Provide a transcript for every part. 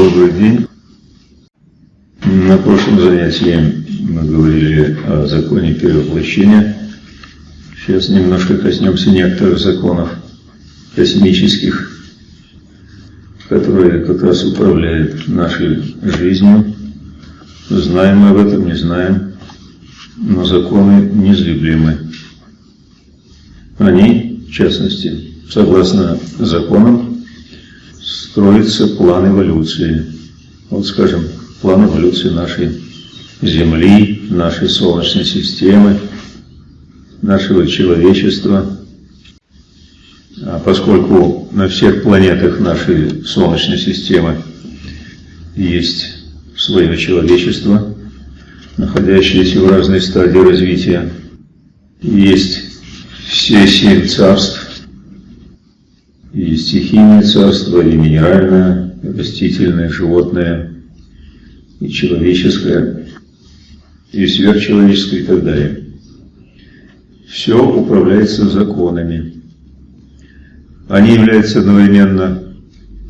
Добрый день. На прошлом занятии мы говорили о законе перевоплощения. Сейчас немножко коснемся некоторых законов космических, которые как раз управляют нашей жизнью. Знаем мы об этом, не знаем, но законы незыблемы. Они, в частности, согласно законам, строится план эволюции. Вот, скажем, план эволюции нашей Земли, нашей Солнечной системы, нашего человечества. А поскольку на всех планетах нашей Солнечной системы есть свое человечество, находящееся в разной стадии развития, есть все семь царств, и стихийное царство, и минеральное, и растительное, животное, и человеческое, и сверхчеловеческое и так далее. Все управляется законами. Они являются одновременно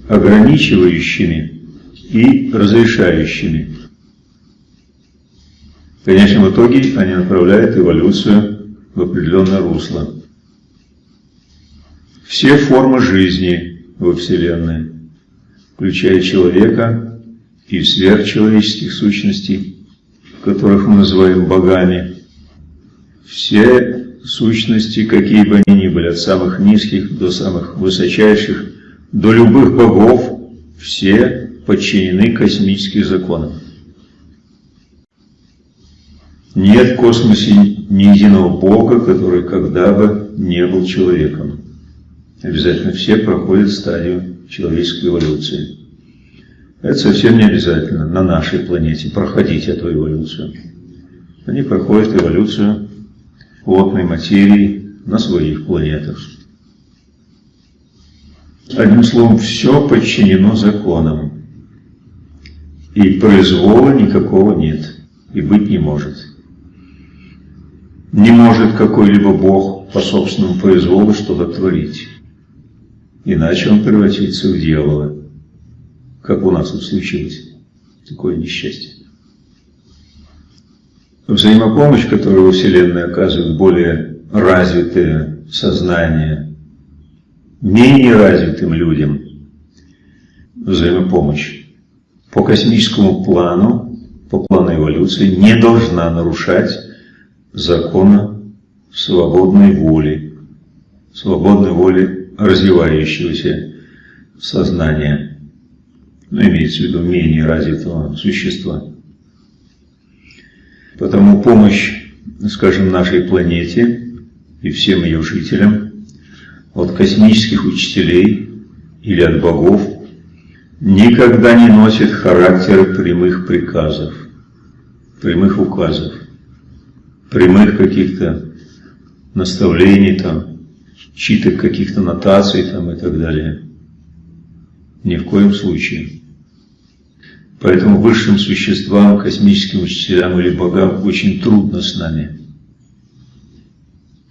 ограничивающими и разрешающими. В конечном итоге они направляют эволюцию в определенное русло. Все формы жизни во Вселенной, включая человека и сверхчеловеческих сущностей, которых мы называем богами, все сущности, какие бы они ни были, от самых низких до самых высочайших, до любых богов, все подчинены космическим законам. Нет в космосе ни единого бога, который когда бы не был человеком. Обязательно все проходят стадию человеческой эволюции. Это совсем не обязательно на нашей планете проходить эту эволюцию. Они проходят эволюцию плотной материи на своих планетах. Одним словом, все подчинено законам. И произвола никакого нет, и быть не может. Не может какой-либо Бог по собственному произволу что-то творить иначе он превратится в дьявола, как у нас тут случилось. Такое несчастье. Взаимопомощь, которую во Вселенной оказывают более развитые сознания, менее развитым людям, взаимопомощь по космическому плану, по плану эволюции, не должна нарушать закона свободной воли, свободной воли развивающегося сознания, но имеется в виду менее развитого существа. Потому помощь, скажем, нашей планете и всем ее жителям от космических учителей или от богов никогда не носит характер прямых приказов, прямых указов, прямых каких-то наставлений там, читок каких-то нотаций там и так далее. Ни в коем случае. Поэтому высшим существам, космическим учителям или богам очень трудно с нами.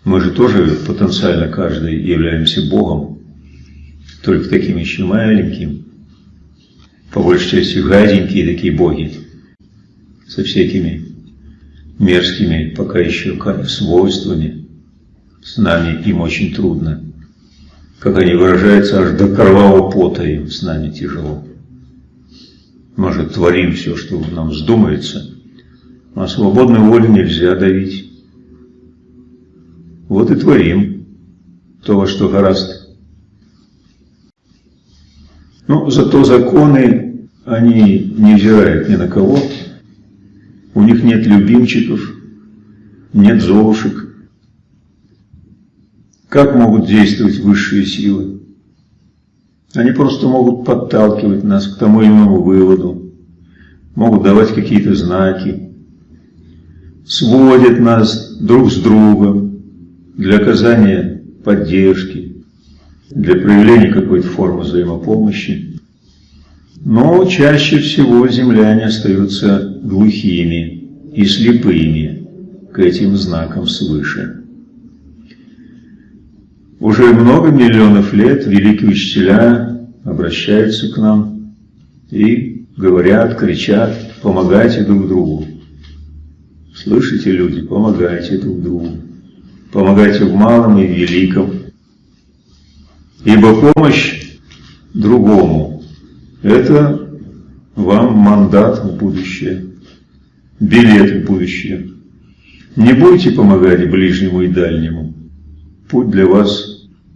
Мы же тоже потенциально каждый являемся Богом, только таким еще маленьким, по большей части гаденькие такие боги, со всякими мерзкими пока еще свойствами, с нами им очень трудно. Как они выражаются, аж до кровавого пота им с нами тяжело. Мы же творим все, что нам вздумается, а свободной воли нельзя давить. Вот и творим то, во что гораздо. Но зато законы, они не взирают ни на кого, у них нет любимчиков, нет золушек, как могут действовать высшие силы? Они просто могут подталкивать нас к тому или иному выводу, могут давать какие-то знаки, сводят нас друг с другом для оказания поддержки, для проявления какой-то формы взаимопомощи. Но чаще всего земляне остаются глухими и слепыми к этим знакам свыше. Уже много миллионов лет великие учителя обращаются к нам и говорят, кричат, помогайте друг другу. Слышите, люди, помогайте друг другу. Помогайте в малом и великом. Ибо помощь другому – это вам мандат в будущее, билет в будущее. Не будете помогать ближнему и дальнему, путь для вас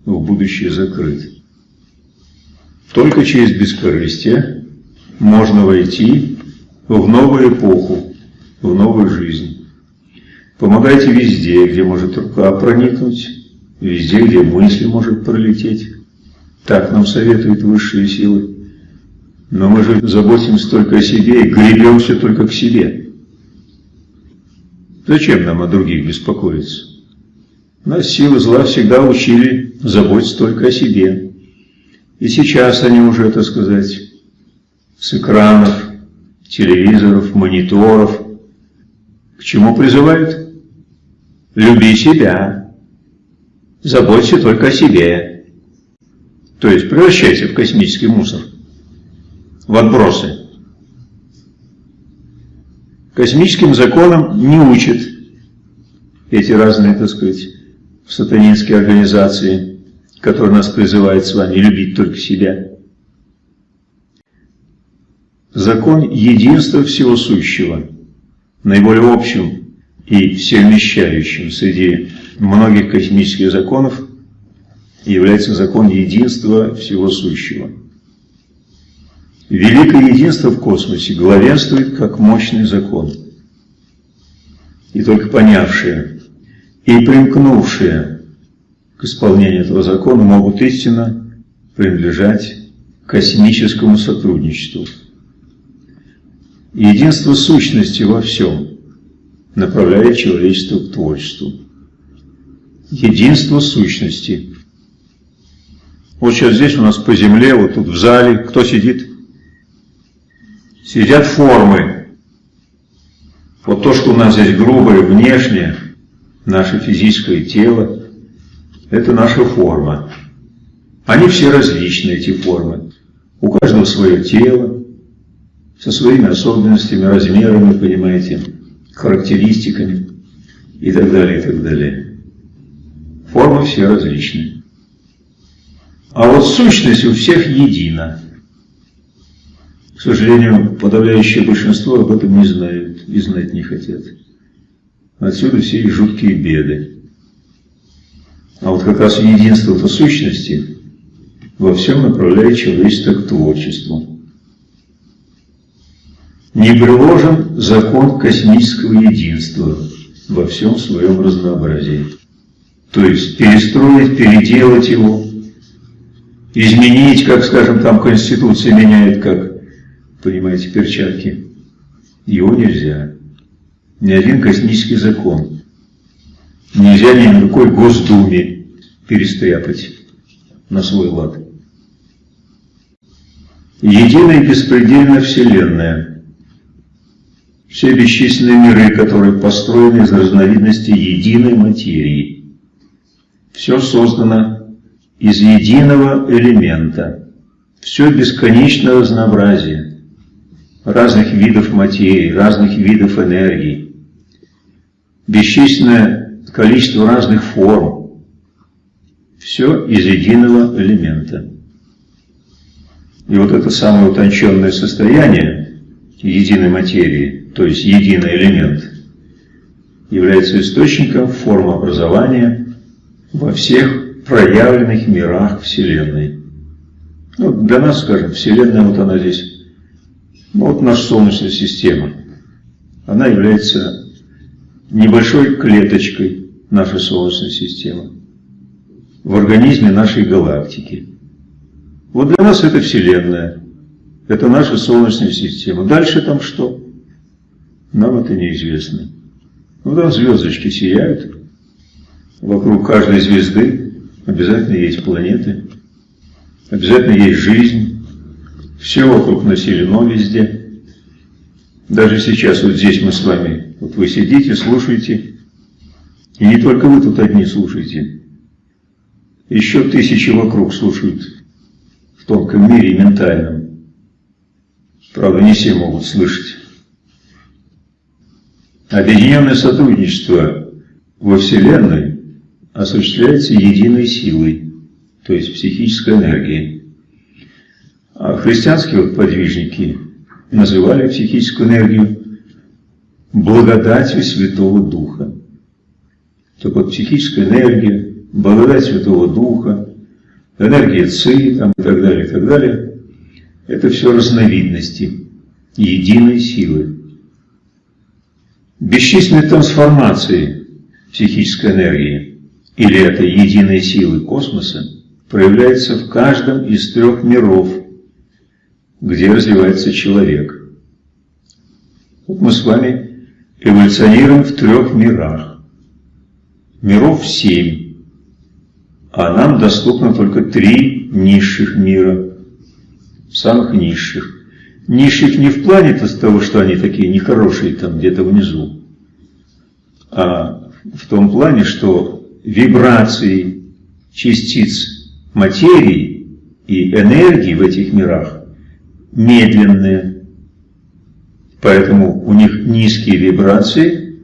в будущее закрыт. Только через бескорыстие можно войти в новую эпоху, в новую жизнь. Помогайте везде, где может рука проникнуть, везде, где мысль может пролететь. Так нам советуют высшие силы. Но мы же заботимся только о себе и гребемся только к себе. Зачем нам о других беспокоиться? Нас силы зла всегда учили заботиться только о себе. И сейчас они уже, так сказать, с экранов, телевизоров, мониторов, к чему призывают? Люби себя, заботься только о себе. То есть превращайся в космический мусор, в отбросы. Космическим законам не учат эти разные, так сказать, сатанинские организации, которые нас призывают с вами любить только себя. Закон единства всего сущего, наиболее общим и всеумещающим среди многих космических законов, является закон единства всего сущего. Великое единство в космосе главенствует как мощный закон. И только понявшие и примкнувшие к исполнению этого закона могут истинно принадлежать космическому сотрудничеству. Единство сущности во всем направляет человечество к творчеству. Единство сущности. Вот сейчас здесь у нас по земле, вот тут в зале, кто сидит? Сидят формы. Вот то, что у нас здесь грубое, внешнее, наше физическое тело, это наша форма. Они все различны, эти формы. У каждого свое тело, со своими особенностями, размерами, понимаете, характеристиками и так далее, и так далее. Формы все различны. А вот сущность у всех едина. К сожалению, подавляющее большинство об этом не знают и знать не хотят. Отсюда все и жуткие беды. А вот как раз единство-то сущности во всем направляет человечество к творчеству. Не приложен закон космического единства во всем своем разнообразии. То есть перестроить, переделать его, изменить, как, скажем, там Конституция меняет, как, понимаете, перчатки. Его нельзя ни один космический закон. Нельзя ни на какой Госдуме перестряпать на свой лад. Единая и беспредельная Вселенная. Все бесчисленные миры, которые построены из разновидностей единой материи. Все создано из единого элемента. Все бесконечное разнообразие разных видов материи, разных видов энергии бесчисленное количество разных форм. Все из единого элемента. И вот это самое утонченное состояние единой материи, то есть единый элемент, является источником формообразования во всех проявленных мирах Вселенной. Ну, для нас, скажем, Вселенная, вот она здесь, ну, вот наша Солнечная система, она является небольшой клеточкой нашей Солнечной системы, в организме нашей галактики. Вот для нас это Вселенная, это наша Солнечная система. Дальше там что? Нам это неизвестно. Ну там звездочки сияют, вокруг каждой звезды обязательно есть планеты, обязательно есть жизнь, все вокруг населено везде. Даже сейчас вот здесь мы с вами вот вы сидите, слушаете, и не только вы тут одни слушаете. Еще тысячи вокруг слушают в тонком мире ментальном. Правда, не все могут слышать. Объединенное сотрудничество во Вселенной осуществляется единой силой, то есть психической энергией. А христианские вот подвижники называли психическую энергию благодатью Святого Духа. Так вот, психическая энергия, благодать Святого Духа, энергия ЦИ там, и так далее, и так далее, это все разновидности единой силы. Бесчисленные трансформации психической энергии или этой единой силы космоса проявляются в каждом из трех миров, где развивается человек. Вот мы с вами эволюционируем в трех мирах. Миров семь, а нам доступно только три низших мира, самых низших. Низших не в плане -то того, что они такие нехорошие там где-то внизу, а в том плане, что вибрации частиц материи и энергии в этих мирах медленные. Поэтому у них низкие вибрации,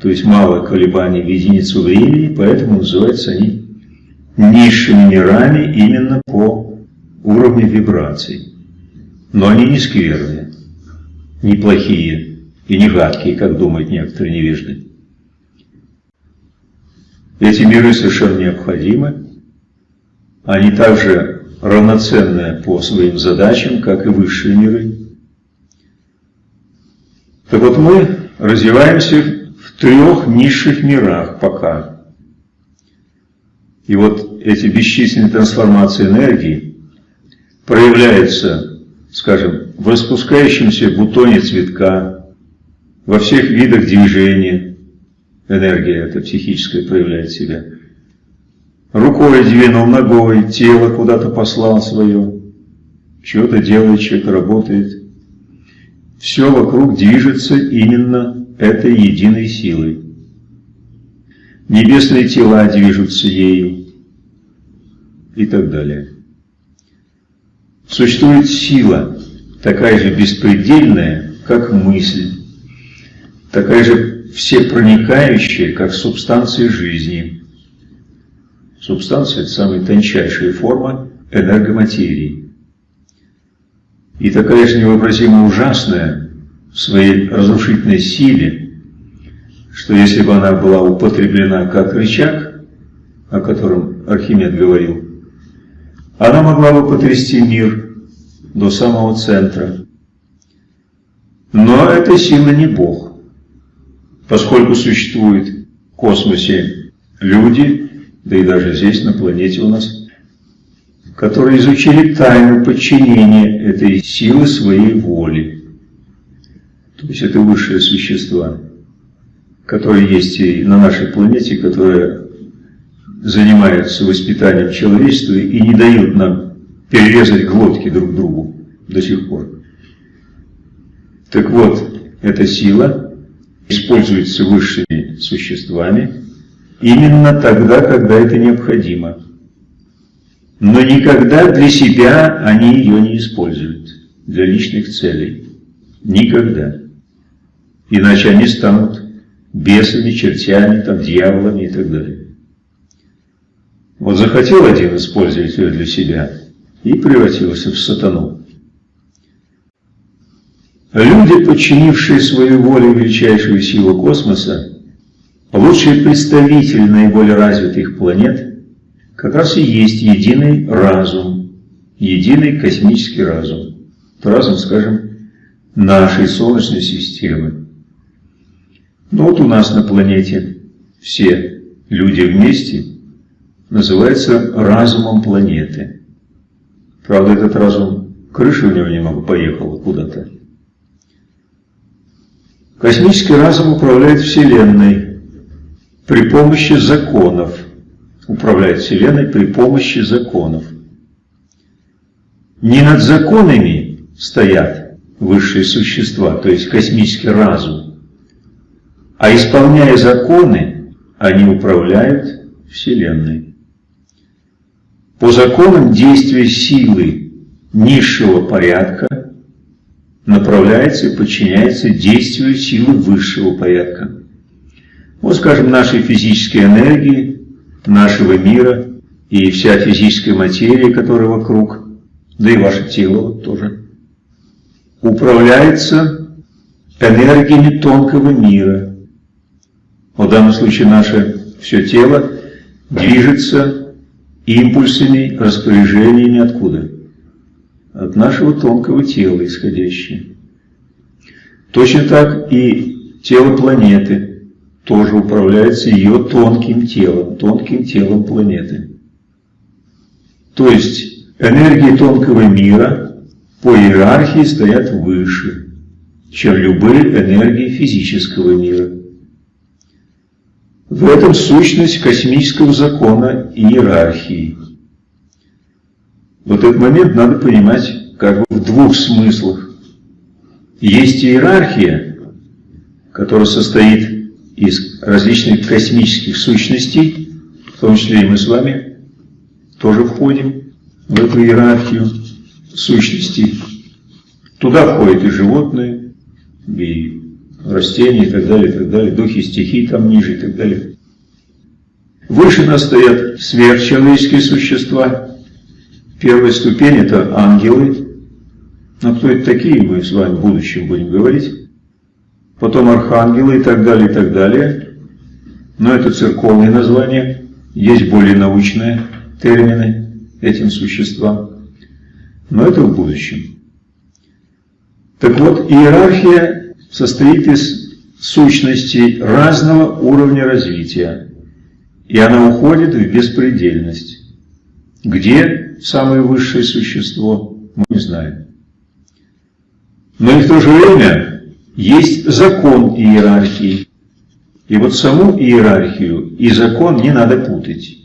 то есть мало колебаний в единицу времени, поэтому называются они низшими мирами именно по уровню вибраций. Но они не скверные, не плохие и не гадкие, как думают некоторые невежды. Эти миры совершенно необходимы. Они также равноценны по своим задачам, как и высшие миры. Так вот мы развиваемся в трех низших мирах пока. И вот эти бесчисленные трансформации энергии проявляются, скажем, в распускающемся бутоне цветка, во всех видах движения, энергия эта психическая проявляет себя. Рукой двинул, ногой, тело куда-то послал свое. Что-то делает, что-то работает. Все вокруг движется именно этой единой силой. Небесные тела движутся ею и так далее. Существует сила, такая же беспредельная, как мысль, такая же всепроникающее, как субстанция жизни. Субстанция – это самая тончайшая форма энергоматерии. И такая же невообразимо ужасная в своей разрушительной силе, что если бы она была употреблена как рычаг, о котором Архимед говорил, она могла бы потрясти мир до самого центра. Но эта сила не Бог поскольку существуют в космосе люди, да и даже здесь, на планете у нас, которые изучили тайну подчинения этой силы своей воли. То есть это высшие существа, которые есть и на нашей планете, которые занимаются воспитанием человечества и не дают нам перерезать глотки друг другу до сих пор. Так вот, эта сила используется высшими существами именно тогда, когда это необходимо. Но никогда для себя они ее не используют, для личных целей. Никогда. Иначе они станут бесами, чертями, там, дьяволами и так далее. Вот захотел один использовать ее для себя и превратился в сатану. Люди, подчинившие свою волю величайшую силу космоса, лучшие представители наиболее развитых планет, как раз и есть единый разум, единый космический разум. Разум, скажем, нашей Солнечной системы. Но вот у нас на планете все люди вместе называется разумом планеты. Правда, этот разум, крыша у него немного поехала куда-то. Космический разум управляет Вселенной при помощи законов. Управляет Вселенной при помощи законов. Не над законами стоят высшие существа, то есть космический разум, а исполняя законы, они управляют Вселенной. По законам действия силы низшего порядка направляется и подчиняется действию силы высшего порядка. Вот, скажем, нашей физической энергии, нашего мира и вся физическая материя, которая вокруг, да и ваше тело тоже, управляется энергиями тонкого мира. В данном случае наше все тело движется импульсами, распоряжениями откуда? От нашего тонкого тела исходящие. Точно так и тело планеты тоже управляется ее тонким телом, тонким телом планеты. То есть энергии тонкого мира по иерархии стоят выше, чем любые энергии физического мира. В этом сущность космического закона иерархии. Вот этот момент надо понимать как бы в двух смыслах. Есть иерархия, которая состоит из различных космических сущностей, в том числе и мы с вами тоже входим в эту иерархию сущностей. Туда входят и животные, и растения, и так далее, и так далее, духи стихий там ниже, и так далее. Выше нас стоят сверхчеловеческие существа. Первая ступень – это ангелы. Но кто это такие, мы с вами в будущем будем говорить. Потом архангелы и так далее, и так далее. Но это церковные названия. Есть более научные термины этим существам. Но это в будущем. Так вот, иерархия состоит из сущностей разного уровня развития. И она уходит в беспредельность. Где самое высшее существо, мы не знаем. Но и в то же время есть закон иерархии. И вот саму иерархию и закон не надо путать.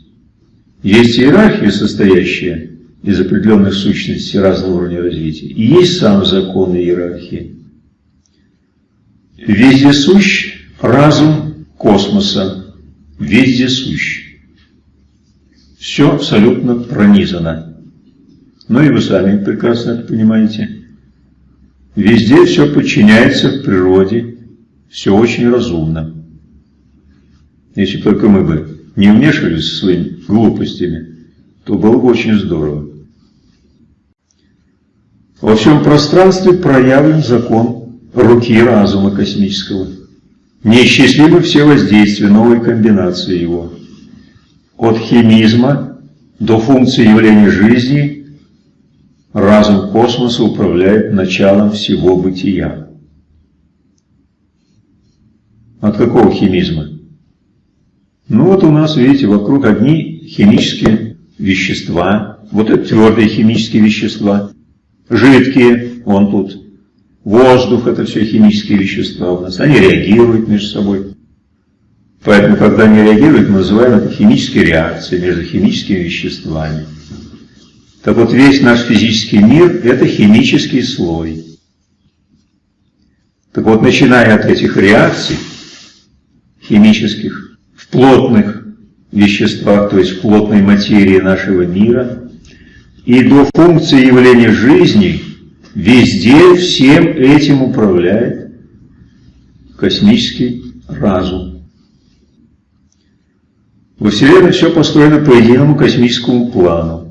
Есть иерархия, состоящая из определенных сущностей разного уровня развития. И есть сам закон иерархии. Вездесущ разум космоса, вездесущ. Все абсолютно пронизано. Ну и вы сами прекрасно это понимаете. Везде все подчиняется в природе, все очень разумно. Если только мы бы не вмешивались своими глупостями, то было бы очень здорово. Во всем пространстве проявлен закон руки разума космического. Неисчислимы все воздействия новой комбинации его. От химизма до функции явления жизни разум космоса управляет началом всего бытия. От какого химизма? Ну вот у нас, видите, вокруг одни химические вещества. Вот это твердые химические вещества жидкие, вон тут, воздух, это все химические вещества у нас, они реагируют между собой. Поэтому, когда они реагируют, мы называем это химические реакции между химическими веществами. Так вот, весь наш физический мир – это химический слой. Так вот, начиная от этих реакций химических в плотных веществах, то есть в плотной материи нашего мира – и до функции явления жизни везде всем этим управляет космический разум. Во Вселенной все построено по единому космическому плану.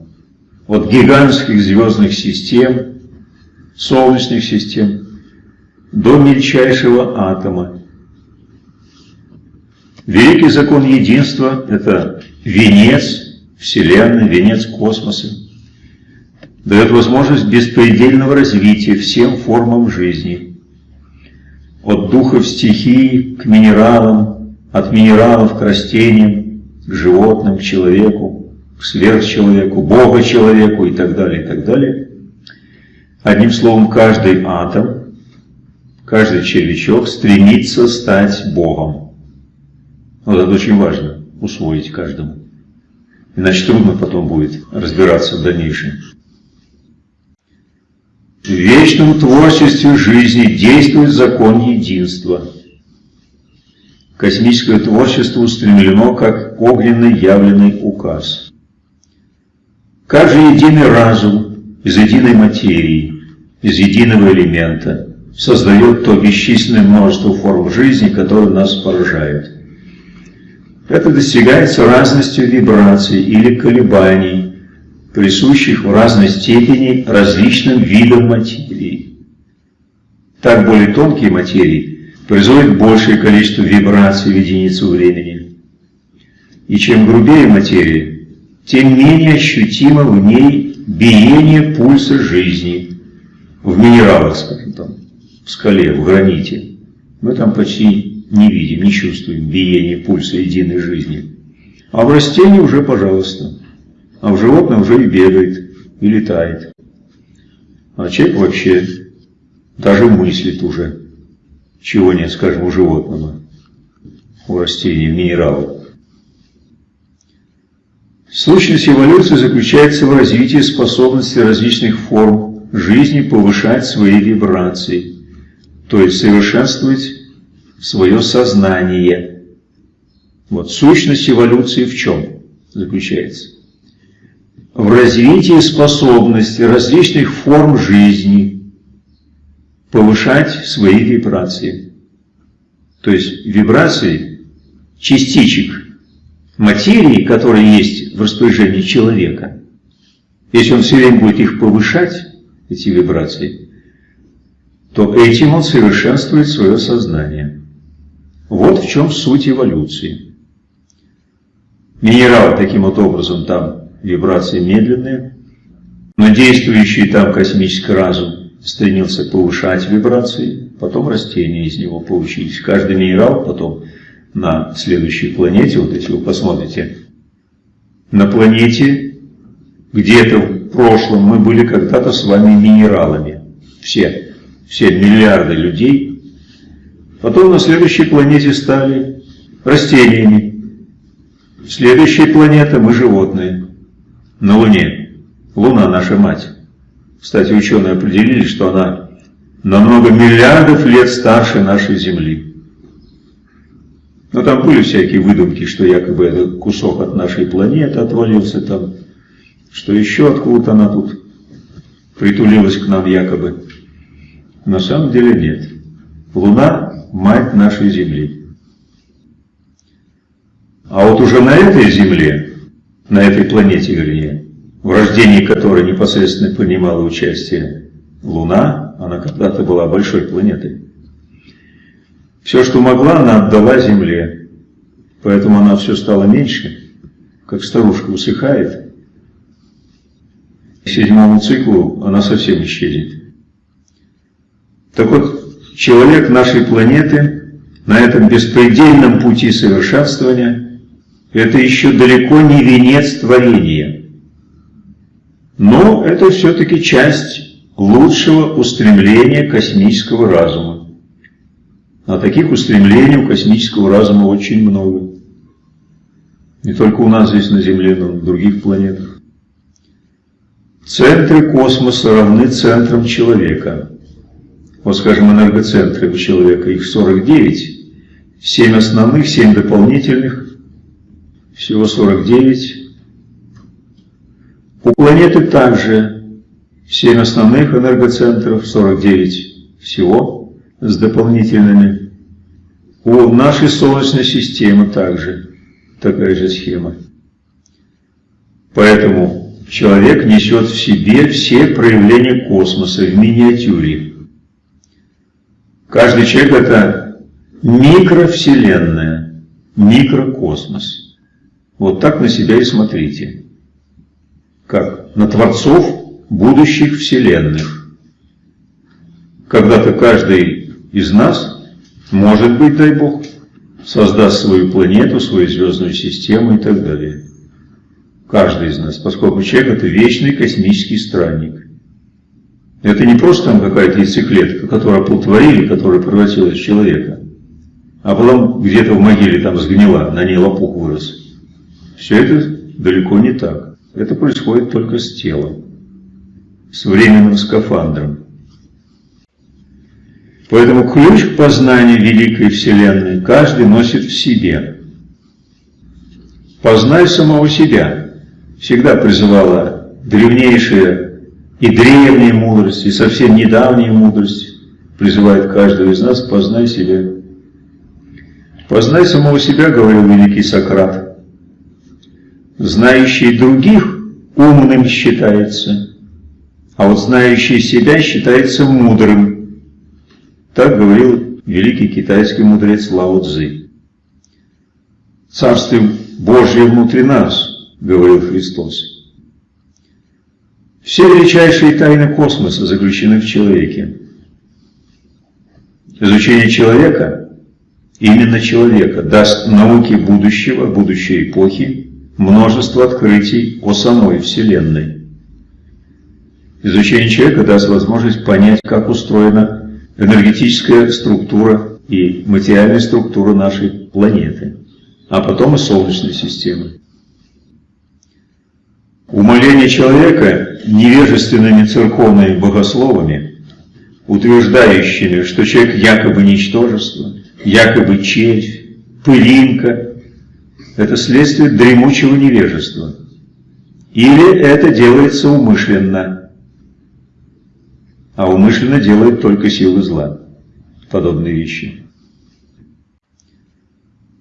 От гигантских звездных систем, солнечных систем, до мельчайшего атома. Великий закон единства – это венец Вселенной, венец космоса дает возможность беспредельного развития всем формам жизни. От духов стихии к минералам, от минералов к растениям, к животным, к человеку, сверхчеловеку, бога-человеку и так далее, и так далее. Одним словом, каждый атом, каждый червячок стремится стать Богом. Вот это очень важно, усвоить каждому. Иначе трудно потом будет разбираться в дальнейшем. В вечном творчестве жизни действует закон единства. Космическое творчество устремлено как огненный явленный указ. Как же единый разум из единой материи из единого элемента, создает то бесчисленное множество форм жизни, которые нас поражают. Это достигается разностью вибраций или колебаний, присущих в разной степени различным видам материи. Так более тонкие материи производят большее количество вибраций в единицу времени. И чем грубее материя, тем менее ощутимо в ней биение пульса жизни. В минералах, скажем там, в скале, в граните. Мы там почти не видим, не чувствуем биение пульса единой жизни. А в растении уже, пожалуйста. А в животном уже и бегает, и летает. А человек вообще даже мыслит уже. Чего нет, скажем, у животного, у растений, в минералах. Сущность эволюции заключается в развитии способности различных форм жизни повышать свои вибрации, то есть совершенствовать свое сознание. Вот сущность эволюции в чем заключается? В развитии способности различных форм жизни повышать свои вибрации. То есть вибрации частичек материи, которые есть в распоряжении человека, если он все время будет их повышать, эти вибрации, то этим он совершенствует свое сознание. Вот в чем суть эволюции. Минерал таким вот образом там вибрации медленные, но действующий там космический разум стремился повышать вибрации, потом растения из него получились. Каждый минерал потом на следующей планете, вот если вы посмотрите, на планете где-то в прошлом мы были когда-то с вами минералами. Все, все миллиарды людей. Потом на следующей планете стали растениями. Следующая планета мы животные. На Луне. Луна наша мать. Кстати, ученые определили, что она на много миллиардов лет старше нашей Земли. Но там были всякие выдумки, что якобы это кусок от нашей планеты отвалился там, что еще откуда-то она тут притулилась к нам якобы. На самом деле нет. Луна – мать нашей Земли. А вот уже на этой Земле, на этой планете, вернее, в рождении которой непосредственно принимала участие Луна, она когда-то была большой планетой. Все, что могла, она отдала земле. Поэтому она все стала меньше, как старушка усыхает. К седьмому циклу она совсем исчезнет. Так вот, человек нашей планеты на этом беспредельном пути совершенствования это еще далеко не венец творения. Но это все-таки часть лучшего устремления космического разума. А таких устремлений у космического разума очень много. Не только у нас здесь на Земле, но и на других планетах. Центры космоса равны центрам человека. Вот, скажем, энергоцентры у человека, их 49. 7 основных, 7 дополнительных. Всего 49. У планеты также 7 основных энергоцентров, 49 всего с дополнительными. У нашей Солнечной системы также такая же схема. Поэтому человек несет в себе все проявления космоса в миниатюре. Каждый человек – это микровселенная, микрокосмос. Вот так на себя и смотрите. Как на творцов будущих вселенных. Когда-то каждый из нас, может быть, дай Бог, создаст свою планету, свою звездную систему и так далее. Каждый из нас, поскольку человек – это вечный космический странник. Это не просто там какая-то яйцеклетка, которую оплодотворили, которая превратилась в человека, а потом где-то в могиле там сгнила, на ней лопух вырос. Все это далеко не так. Это происходит только с телом, с временным скафандром. Поэтому ключ к познанию великой Вселенной каждый носит в себе. Познай самого себя. Всегда призывала древнейшая и древняя мудрость, и совсем недавняя мудрость призывает каждого из нас познай себя. Познай самого себя, говорил великий Сократ. Знающий других умным считается, а вот знающий себя считается мудрым. Так говорил великий китайский мудрец Лао Цзы. Царствие Божье внутри нас, говорил Христос. Все величайшие тайны космоса заключены в человеке. Изучение человека, именно человека, даст науке будущего, будущей эпохи, множество открытий о самой Вселенной. Изучение человека даст возможность понять, как устроена энергетическая структура и материальная структура нашей планеты, а потом и Солнечной системы. Умоление человека невежественными церковными богословами, утверждающими, что человек якобы ничтожество, якобы червь, пылинка, это следствие дремучего невежества. Или это делается умышленно, а умышленно делает только силы зла. Подобные вещи.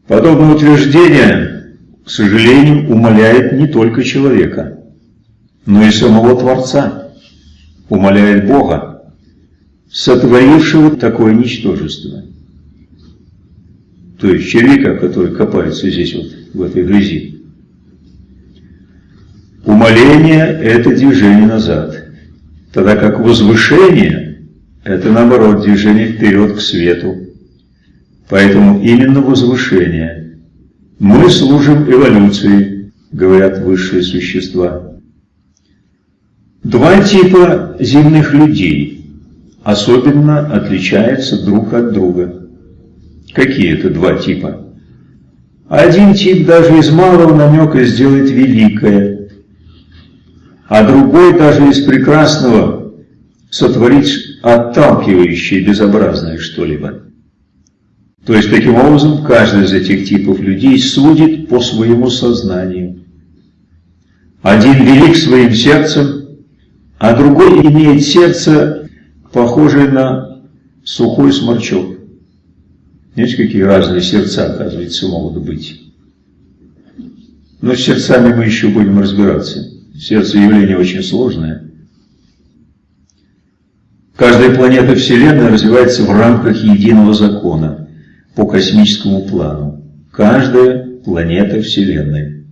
Подобное утверждение, к сожалению, умаляет не только человека, но и самого Творца, умаляет Бога, сотворившего такое ничтожество. То есть червяка, который копается здесь вот, в этой грязи. Умоление – это движение назад, тогда как возвышение – это, наоборот, движение вперед к свету. Поэтому именно возвышение. Мы служим эволюции, говорят высшие существа. Два типа земных людей особенно отличаются друг от друга. Какие это два типа? Один тип даже из малого намека сделает великое, а другой даже из прекрасного сотворит отталкивающее, безобразное что-либо. То есть, таким образом, каждый из этих типов людей судит по своему сознанию. Один велик своим сердцем, а другой имеет сердце, похожее на сухой сморчок. Знаете, какие разные сердца, оказывается, могут быть. Но с сердцами мы еще будем разбираться. Сердце явление очень сложное. Каждая планета Вселенной развивается в рамках единого закона по космическому плану. Каждая планета Вселенной.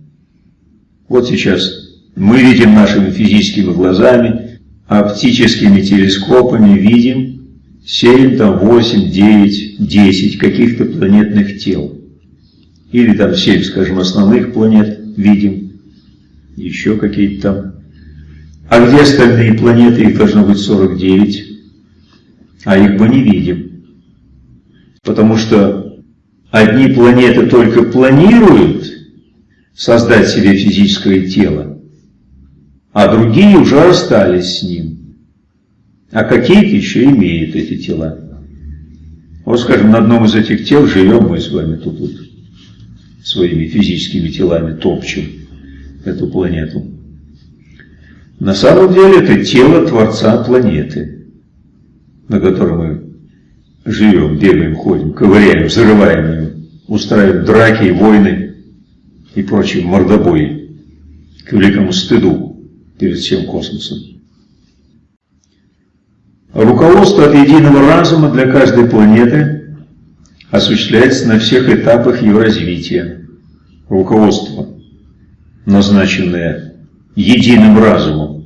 Вот сейчас мы видим нашими физическими глазами, оптическими телескопами видим 7, там 8, 9, 10 каких-то планетных тел. Или там 7, скажем, основных планет видим, еще какие-то там. А где остальные планеты? Их должно быть 49, а их мы не видим. Потому что одни планеты только планируют создать себе физическое тело, а другие уже остались с ним. А какие-то еще имеют эти тела. Вот, скажем, на одном из этих тел живем мы с вами тут вот, своими физическими телами топчем эту планету. На самом деле это тело Творца планеты, на которой мы живем, бегаем, ходим, ковыряем, взрываем ее, устраиваем драки, войны и прочие мордобои к великому стыду перед всем космосом. Руководство от единого разума для каждой планеты осуществляется на всех этапах ее развития. Руководство, назначенное единым разумом.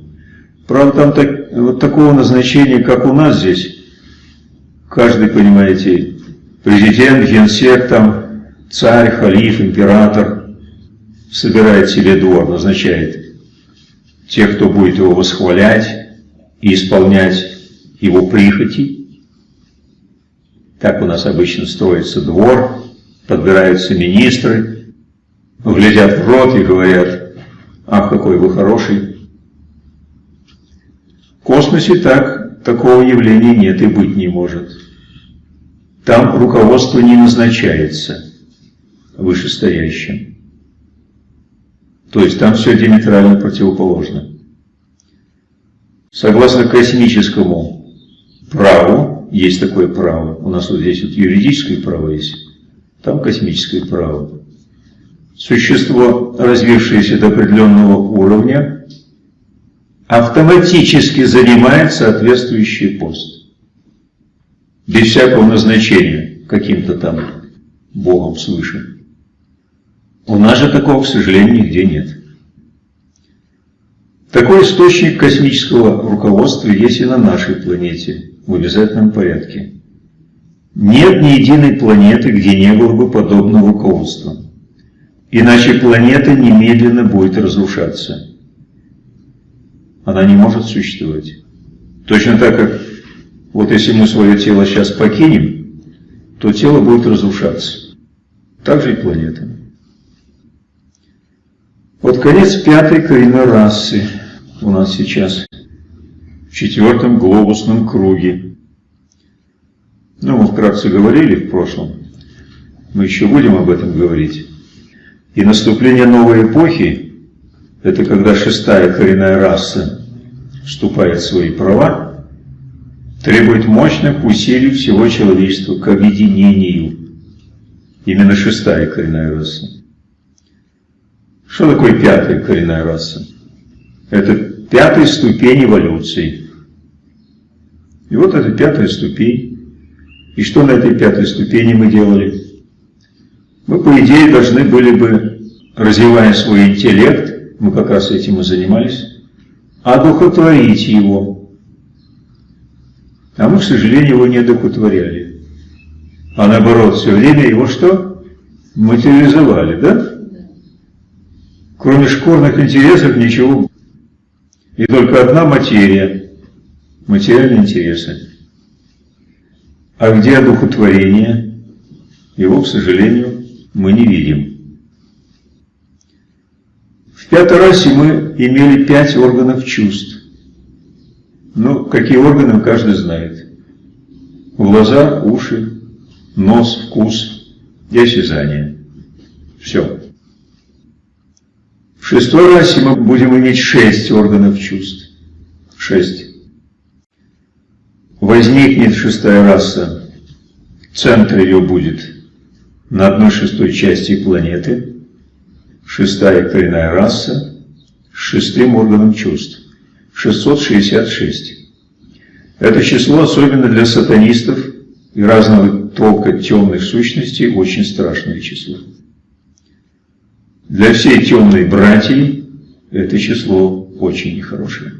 Правда, там так, вот такого назначения, как у нас здесь, каждый, понимаете, президент, генсек, там, царь, халиф, император собирает себе двор, назначает тех, кто будет его восхвалять и исполнять его прихоти. Так у нас обычно строится двор, подбираются министры, глядят в рот и говорят, ах, какой вы хороший. В космосе так, такого явления нет и быть не может. Там руководство не назначается вышестоящим. То есть там все диаметрально противоположно. Согласно космическому праву, есть такое право, у нас вот здесь вот юридическое право есть, там космическое право. Существо, развившееся до определенного уровня, автоматически занимает соответствующий пост. Без всякого назначения каким-то там Богом свыше. У нас же такого, к сожалению, нигде нет. Такой источник космического руководства есть и на нашей планете в обязательном порядке. Нет ни единой планеты, где не было бы подобного руководства. Иначе планета немедленно будет разрушаться. Она не может существовать. Точно так, как вот если мы свое тело сейчас покинем, то тело будет разрушаться. Так же и планета. Вот конец пятой коренной расы у нас сейчас в четвертом глобусном круге. Ну, мы вкратце говорили в прошлом, мы еще будем об этом говорить. И наступление новой эпохи, это когда шестая коренная раса вступает в свои права, требует мощных усилий всего человечества к объединению. Именно шестая коренная раса. Что такое пятая коренная раса? Это пятая ступень эволюции. И вот это пятая ступень. И что на этой пятой ступени мы делали? Мы, по идее, должны были бы, развивая свой интеллект, мы как раз этим и занимались, одухотворить его. А мы, к сожалению, его не одухотворяли. А наоборот, все время его что? Материализовали, да? Кроме шкурных интересов ничего. И только одна материя, материальные интересы. А где одухотворение? Его, к сожалению, мы не видим. В пятой расе мы имели пять органов чувств. Ну, какие органы каждый знает. Глаза, уши, нос, вкус и осязание. Все. В шестой расе мы будем иметь шесть органов чувств. Шесть. Возникнет шестая раса, центр ее будет на одной шестой части планеты, шестая коренная раса с шестым органом чувств. 666. Это число, особенно для сатанистов и разного толка темных сущностей, очень страшное число. Для всей темной братьи это число очень нехорошее.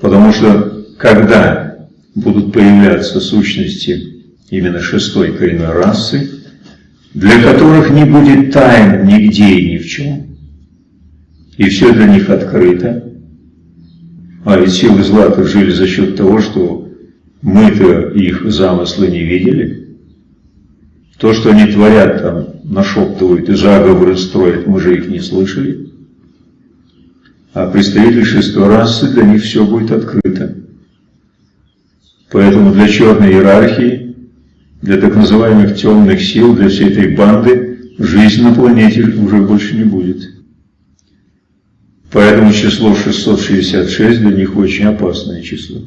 Потому что когда будут появляться сущности именно шестой коренной расы, для которых не будет тайн нигде и ни в чем, и все для них открыто, а ведь силы зла жили за счет того, что мы-то их замыслы не видели, то, что они творят там, нашептывают и заговоры строят, мы же их не слышали. А представители шестой расы, для них все будет открыто. Поэтому для черной иерархии, для так называемых темных сил, для всей этой банды, жизнь на планете уже больше не будет. Поэтому число 666 для них очень опасное число.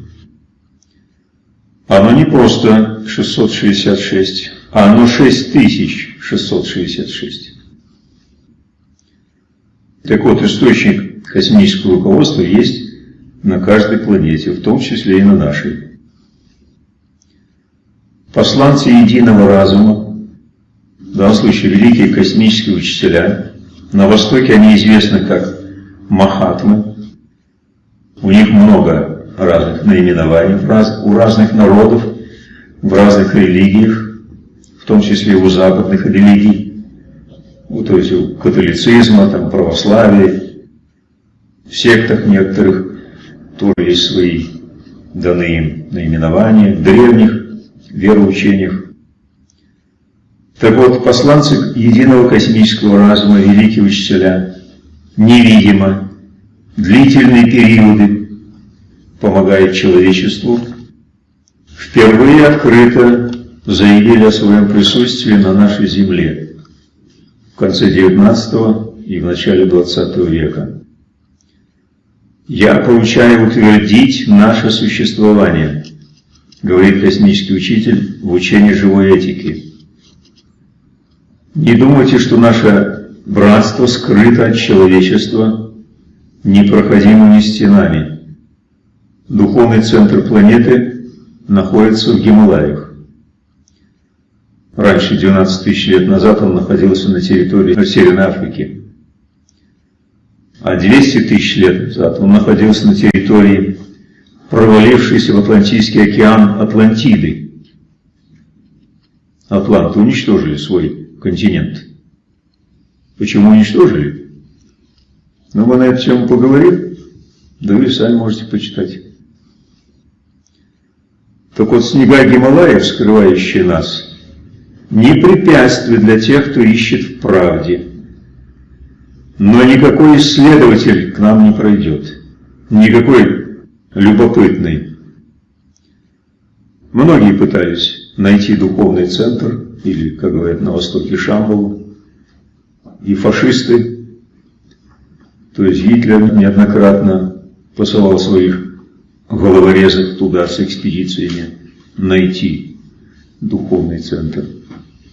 Оно не просто 666, а оно 6666. Так вот, источник космического руководства есть на каждой планете, в том числе и на нашей. Посланцы единого разума, в данном случае великие космические учителя, на Востоке они известны как Махатмы, у них много разных наименований у разных народов, в разных религиях, в том числе у западных религий, то есть у католицизма, там, православия, в сектах некоторых тоже есть свои данные им наименования, древних вероучениях. Так вот, посланцы единого космического разума, великие учителя, невидимо, длительные периоды помогает человечеству, впервые открыто заявили о своем присутствии на нашей Земле в конце XIX и в начале XX века. Я поручаю утвердить наше существование, говорит космический учитель в учении живой этики. Не думайте, что наше братство скрыто от человечества непроходимыми стенами. Духовный центр планеты находится в Гималаях. Раньше, 12 тысяч лет назад, он находился на территории Северной Африки. А 200 тысяч лет назад он находился на территории, провалившейся в Атлантический океан Атлантиды. Атланты уничтожили свой континент. Почему уничтожили? Ну, мы на эту тему поговорим, да вы сами можете почитать. Так вот, снега Гималаев, скрывающие нас, не препятствие для тех, кто ищет в правде. Но никакой исследователь к нам не пройдет, никакой любопытный. Многие пытались найти духовный центр, или, как говорят на Востоке, Шамбалу, и фашисты, то есть Гитлер неоднократно посылал своих головорезов туда с экспедициями найти духовный центр.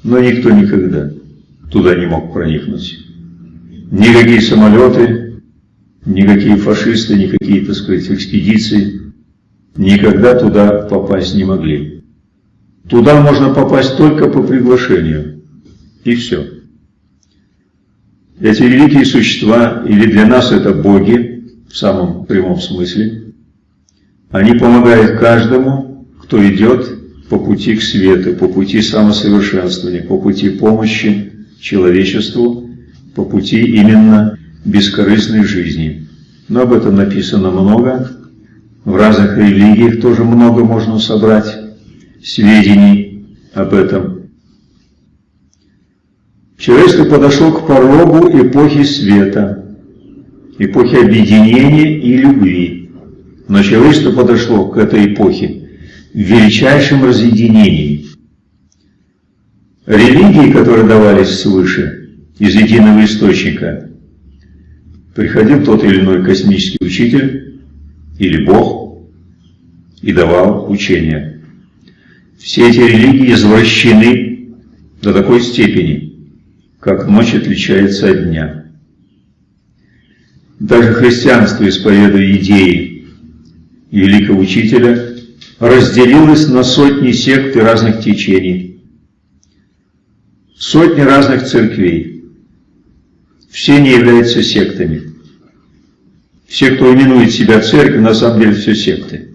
Но никто никогда туда не мог проникнуть. Никакие самолеты, никакие фашисты, никакие, так сказать, экспедиции никогда туда попасть не могли. Туда можно попасть только по приглашению. И все. Эти великие существа, или для нас это боги, в самом прямом смысле, они помогают каждому, кто идет по пути к свету, по пути самосовершенствования, по пути помощи человечеству, по пути именно бескорыстной жизни. Но об этом написано много, в разных религиях тоже много можно собрать сведений об этом. Человечество подошло к порогу эпохи света, эпохи объединения и любви. Но человечество подошло к этой эпохе в величайшем разъединении. Религии, которые давались свыше, из единого источника, приходил тот или иной космический учитель или Бог и давал учение. Все эти религии извращены до такой степени, как ночь отличается от дня. Даже христианство, исповедуя идеи великого учителя, разделилось на сотни сект и разных течений, сотни разных церквей. Все не являются сектами. Все, кто именует себя церковью, на самом деле все секты.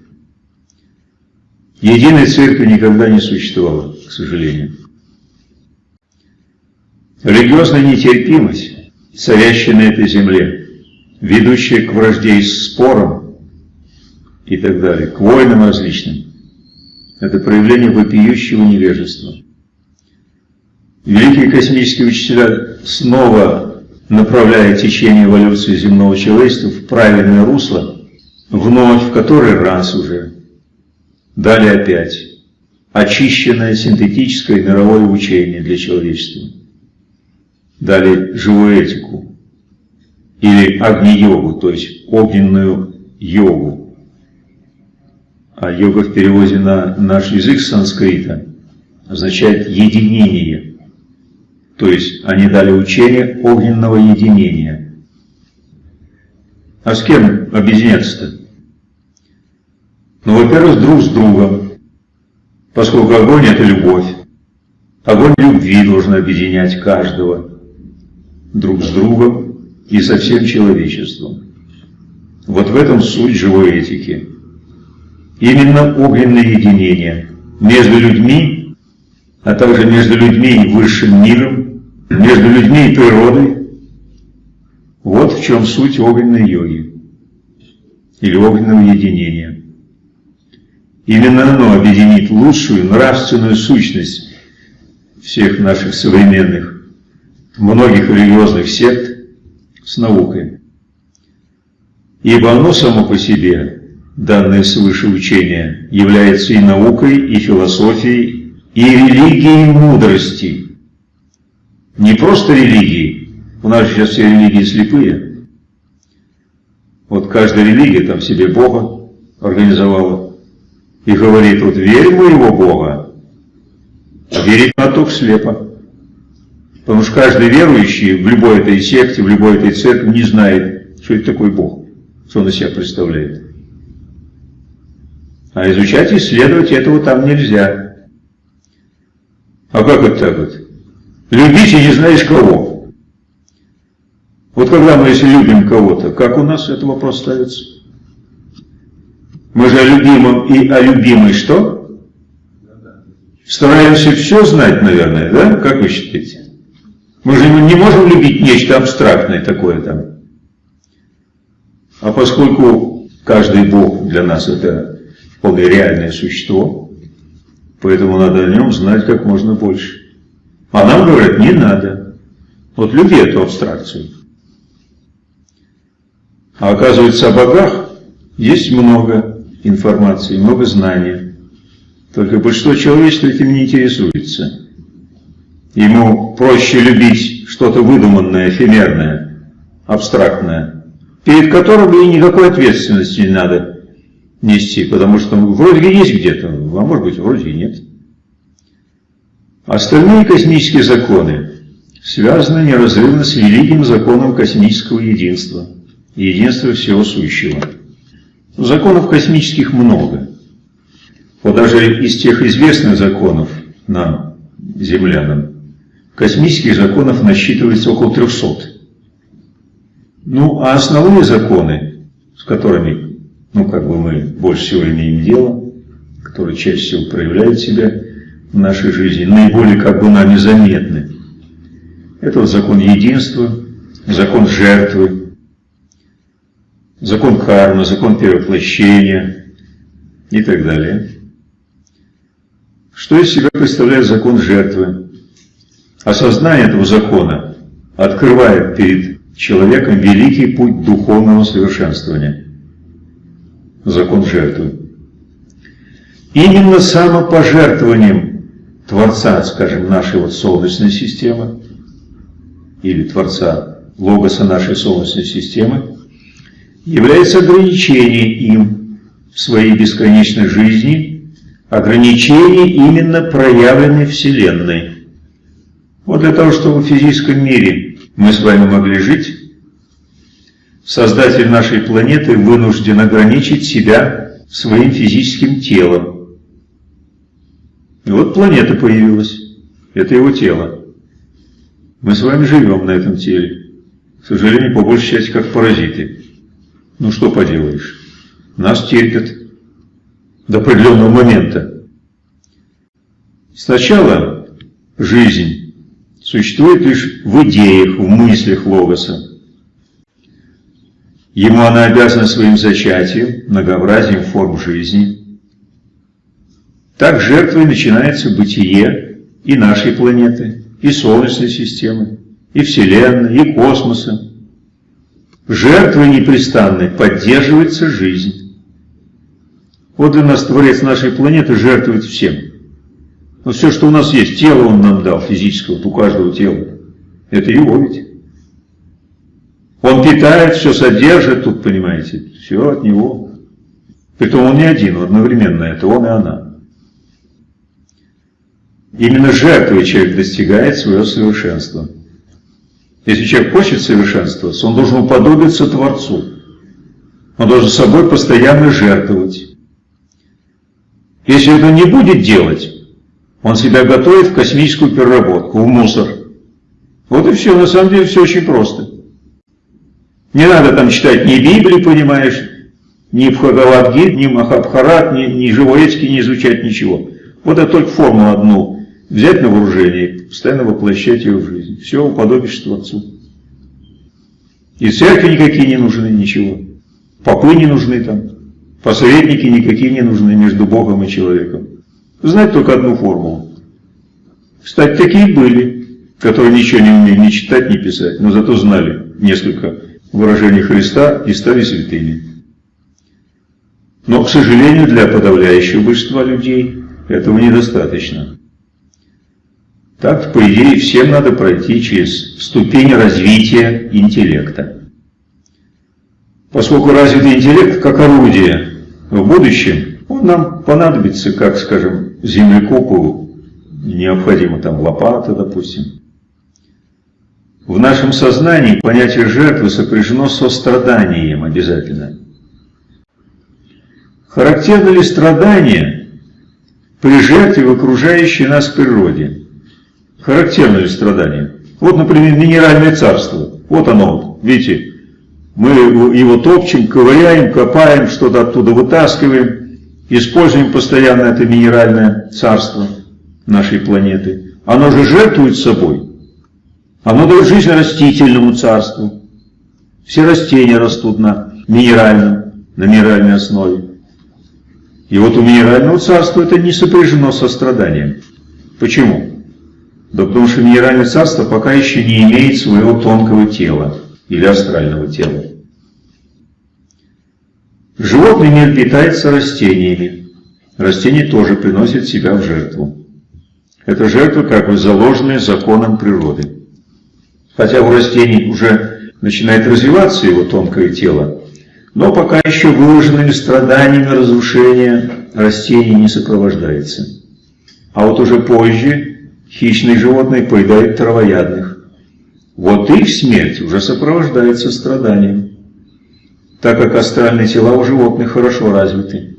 Единой церкви никогда не существовало, к сожалению. Религиозная нетерпимость, царящая на этой земле, ведущая к вражде и спорам и так далее, к войнам различным, это проявление вопиющего невежества. Великие космические учителя снова направляя течение эволюции земного человечества в правильное русло, вновь, в который раз уже, дали опять очищенное синтетическое мировое учение для человечества. Дали живую этику или агни-йогу, то есть огненную йогу. А йога в переводе на наш язык санскрита означает единение. То есть они дали учение огненного единения. А с кем объединяться-то? Ну, во-первых, друг с другом, поскольку огонь – это любовь. Огонь любви должен объединять каждого друг с другом и со всем человечеством. Вот в этом суть живой этики. Именно огненное единение между людьми, а также между людьми и высшим миром, между людьми и природой. Вот в чем суть огненной йоги или огненного единения. Именно оно объединит лучшую нравственную сущность всех наших современных, многих религиозных сект с наукой. Ибо оно само по себе, данное свыше учение, является и наукой, и философией, и религией мудрости. Не просто религией, у нас сейчас все религии слепые. Вот каждая религия там себе Бога организовала и говорит, вот верь моего Бога, а верить на только слепо. Потому что каждый верующий в любой этой секте, в любой этой церкви не знает, что это такой Бог, что он из себя представляет. А изучать и исследовать этого там нельзя. А как это так вот? Любить и не знаешь кого. Вот когда мы если любим кого-то, как у нас этот вопрос ставится? Мы же о любимом и о любимой что? Стараемся все знать, наверное, да? Как вы считаете? Мы же не можем любить нечто абстрактное такое там. А поскольку каждый Бог для нас это вполне реальное существо, поэтому надо о нем знать как можно больше. А нам говорят, не надо. Вот люби эту абстракцию. А оказывается, о богах есть много информации, много знаний. Только большинство человечества этим не интересуется. Ему проще любить что-то выдуманное, эфемерное, абстрактное, перед которым и никакой ответственности не надо нести, потому что вроде есть где-то, а может быть вроде и нет. Остальные космические законы связаны неразрывно с великим законом космического единства, единства всего сущего. Законов космических много. Вот даже из тех известных законов нам, землянам, Космических законов насчитывается около 300. Ну, а основные законы, с которыми, ну, как бы мы больше всего имеем дело, которые чаще всего проявляют себя нашей жизни, наиболее как бы нами заметны. Это вот закон единства, закон жертвы, закон кармы, закон перевоплощения и так далее. Что из себя представляет закон жертвы? Осознание этого закона открывает перед человеком великий путь духовного совершенствования. Закон жертвы. Именно самопожертвованием Творца, скажем, нашей вот Солнечной системы, или Творца Логоса нашей Солнечной системы, является ограничение им в своей бесконечной жизни, ограничение именно проявленной Вселенной. Вот для того, чтобы в физическом мире мы с вами могли жить, Создатель нашей планеты вынужден ограничить себя своим физическим телом. И вот планета появилась. Это его тело. Мы с вами живем на этом теле. К сожалению, по большей части как паразиты. Ну что поделаешь. Нас терпят до определенного момента. Сначала жизнь существует лишь в идеях, в мыслях Логоса. Ему она обязана своим зачатием, многообразием форм жизни. Так жертвой начинается бытие и нашей планеты, и Солнечной системы, и Вселенной, и космоса. Жертвой непрестанной поддерживается жизнь. Вот для нас Творец нашей планеты жертвует всем – но все, что у нас есть, тело он нам дал, физическое, вот у каждого тела, это его ведь. Он питает, все содержит, тут, понимаете, все от него. Притом он не один, одновременно, это он и она. Именно жертвой человек достигает своего совершенства. Если человек хочет совершенствоваться, он должен уподобиться Творцу. Он должен собой постоянно жертвовать. Если это не будет делать, он себя готовит в космическую переработку, в мусор. Вот и все, на самом деле все очень просто. Не надо там читать ни Библии, понимаешь, ни Бхагавадгит, ни Махабхарат, ни, ни Живоецкий не изучать ничего. Вот это только форму одну взять на вооружение, постоянно воплощать ее в жизнь. Все, уподобишь Творцу. И церкви никакие не нужны, ничего. Попы не нужны там. Посредники никакие не нужны между Богом и человеком знать только одну формулу. Кстати, такие были, которые ничего не умели ни читать, ни писать, но зато знали несколько выражений Христа и стали святыми. Но, к сожалению, для подавляющего большинства людей этого недостаточно. Так, по идее, всем надо пройти через ступень развития интеллекта. Поскольку развитый интеллект как орудие в будущем, он нам понадобится, как, скажем, землекопу необходима там лопата, допустим. В нашем сознании понятие жертвы сопряжено со страданием обязательно. Характерно ли страдание при жертве в окружающей нас природе? Характерно ли страдание? Вот, например, минеральное царство. Вот оно, вот, видите, мы его топчем, ковыряем, копаем, что-то оттуда вытаскиваем, используем постоянно это минеральное царство нашей планеты. Оно же жертвует собой. Оно дает жизнь растительному царству. Все растения растут на минеральном, на минеральной основе. И вот у минерального царства это не сопряжено со страданием. Почему? Да потому что минеральное царство пока еще не имеет своего тонкого тела или астрального тела. Животный мир питается растениями. Растения тоже приносят себя в жертву. Это жертва как бы заложенная законом природы. Хотя у растений уже начинает развиваться его тонкое тело, но пока еще выложенными страданиями разрушения растений не сопровождается. А вот уже позже хищные животные поедают травоядных. Вот их смерть уже сопровождается страданием, так как астральные тела у животных хорошо развиты.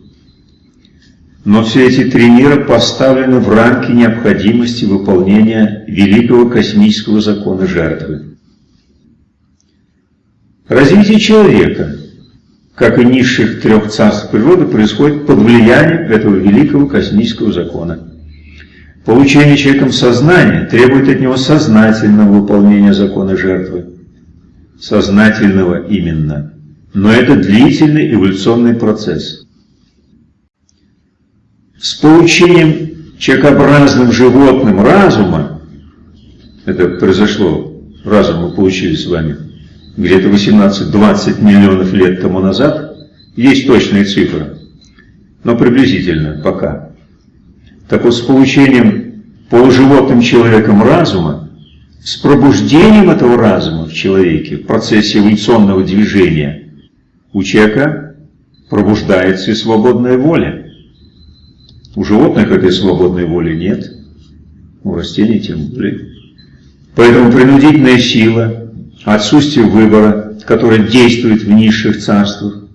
Но все эти три мира поставлены в рамки необходимости выполнения великого космического закона жертвы. Развитие человека, как и низших трех царств природы, происходит под влиянием этого великого космического закона. Получение человеком сознания требует от него сознательного выполнения закона жертвы. Сознательного именно. Но это длительный эволюционный процесс. С получением человекообразным животным разума, это произошло, разум мы получили с вами где-то 18-20 миллионов лет тому назад, есть точные цифры, но приблизительно пока. Так вот, с получением полуживотным человеком разума, с пробуждением этого разума в человеке в процессе эволюционного движения у человека пробуждается и свободная воля. У животных этой свободной воли нет, у растений тем более. Поэтому принудительная сила, отсутствие выбора, которое действует в низших царствах,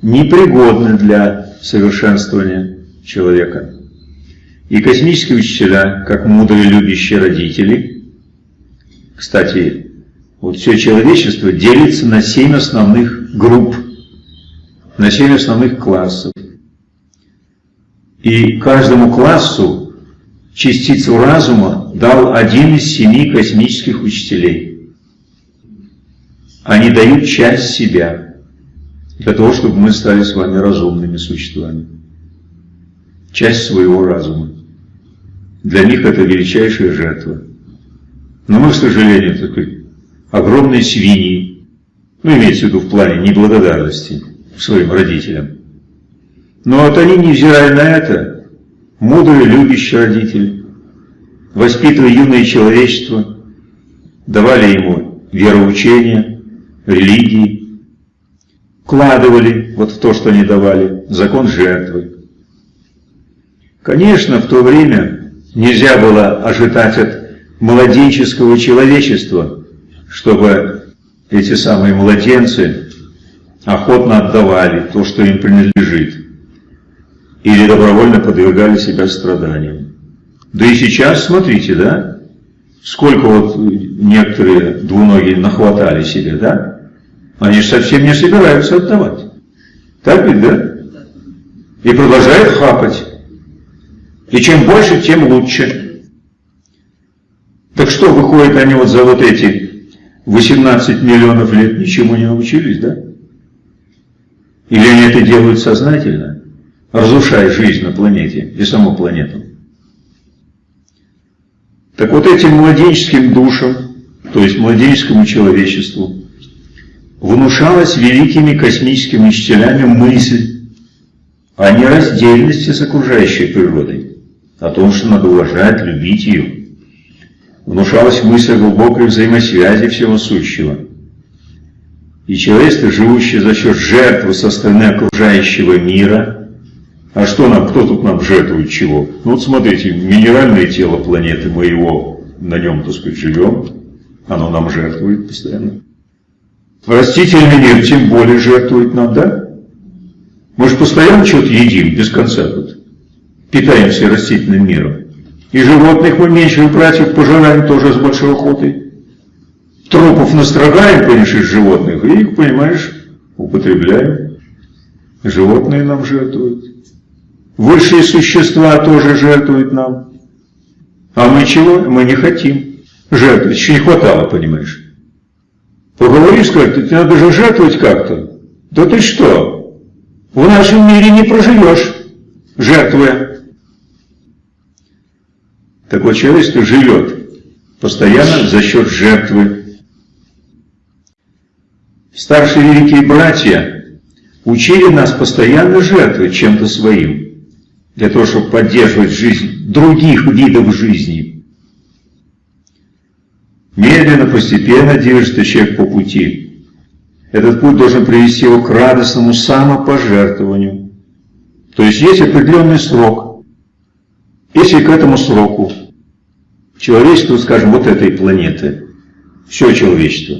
непригодны для совершенствования человека. И космические учителя, как мудрые любящие родители, кстати, вот все человечество делится на семь основных групп, на семь основных классов. И каждому классу частицу разума дал один из семи космических учителей. Они дают часть себя для того, чтобы мы стали с вами разумными существами. Часть своего разума. Для них это величайшая жертва. Но мы, к сожалению, так сказать, огромные свиньи, ну, имеется в виду в плане неблагодарности своим родителям, но вот они, невзирая на это, мудрые, любящие родители, воспитывая юное человечество, давали ему вероучение, религии, вкладывали вот в то, что они давали, закон жертвы. Конечно, в то время нельзя было ожидать от младенческого человечества, чтобы эти самые младенцы охотно отдавали то, что им принадлежит или добровольно подвергали себя страданиям. Да и сейчас, смотрите, да, сколько вот некоторые двуногие нахватали себе, да, они же совсем не собираются отдавать. Так ведь, да? И продолжают хапать. И чем больше, тем лучше. Так что, выходит, они вот за вот эти 18 миллионов лет ничему не научились, да? Или они это делают сознательно? разрушая жизнь на планете и саму планету. Так вот этим младенческим душам, то есть младенческому человечеству, внушалась великими космическими учителями мысль о нераздельности с окружающей природой, о том, что надо уважать, любить ее. Внушалась мысль глубокой взаимосвязи всего сущего. и человечество, живущее за счет жертвы со стороны окружающего мира. А что нам, кто тут нам жертвует чего? Ну вот смотрите, минеральное тело планеты, мы его, на нем, так сказать, живем, оно нам жертвует постоянно. Растительный мир тем более жертвует нам, да? Мы же постоянно что-то едим, без конца тут. Питаемся растительным миром. И животных мы меньших братьев пожираем тоже с большой охотой. Трупов настрогаем, конечно, из животных, и их, понимаешь, употребляем. Животные нам жертвуют. Высшие существа тоже жертвуют нам. А мы чего? Мы не хотим жертвовать. Еще не хватало, понимаешь. Поговоришь, скажешь, тебе надо же жертвовать как-то. Да ты что? В нашем мире не проживешь, жертвуя. Такое человечество живет постоянно за счет жертвы. Старшие великие братья учили нас постоянно жертвовать чем-то своим, для того, чтобы поддерживать жизнь других видов жизни. Медленно, постепенно движется человек по пути. Этот путь должен привести его к радостному самопожертвованию. То есть есть определенный срок. Если к этому сроку человечество, скажем, вот этой планеты, все человечество,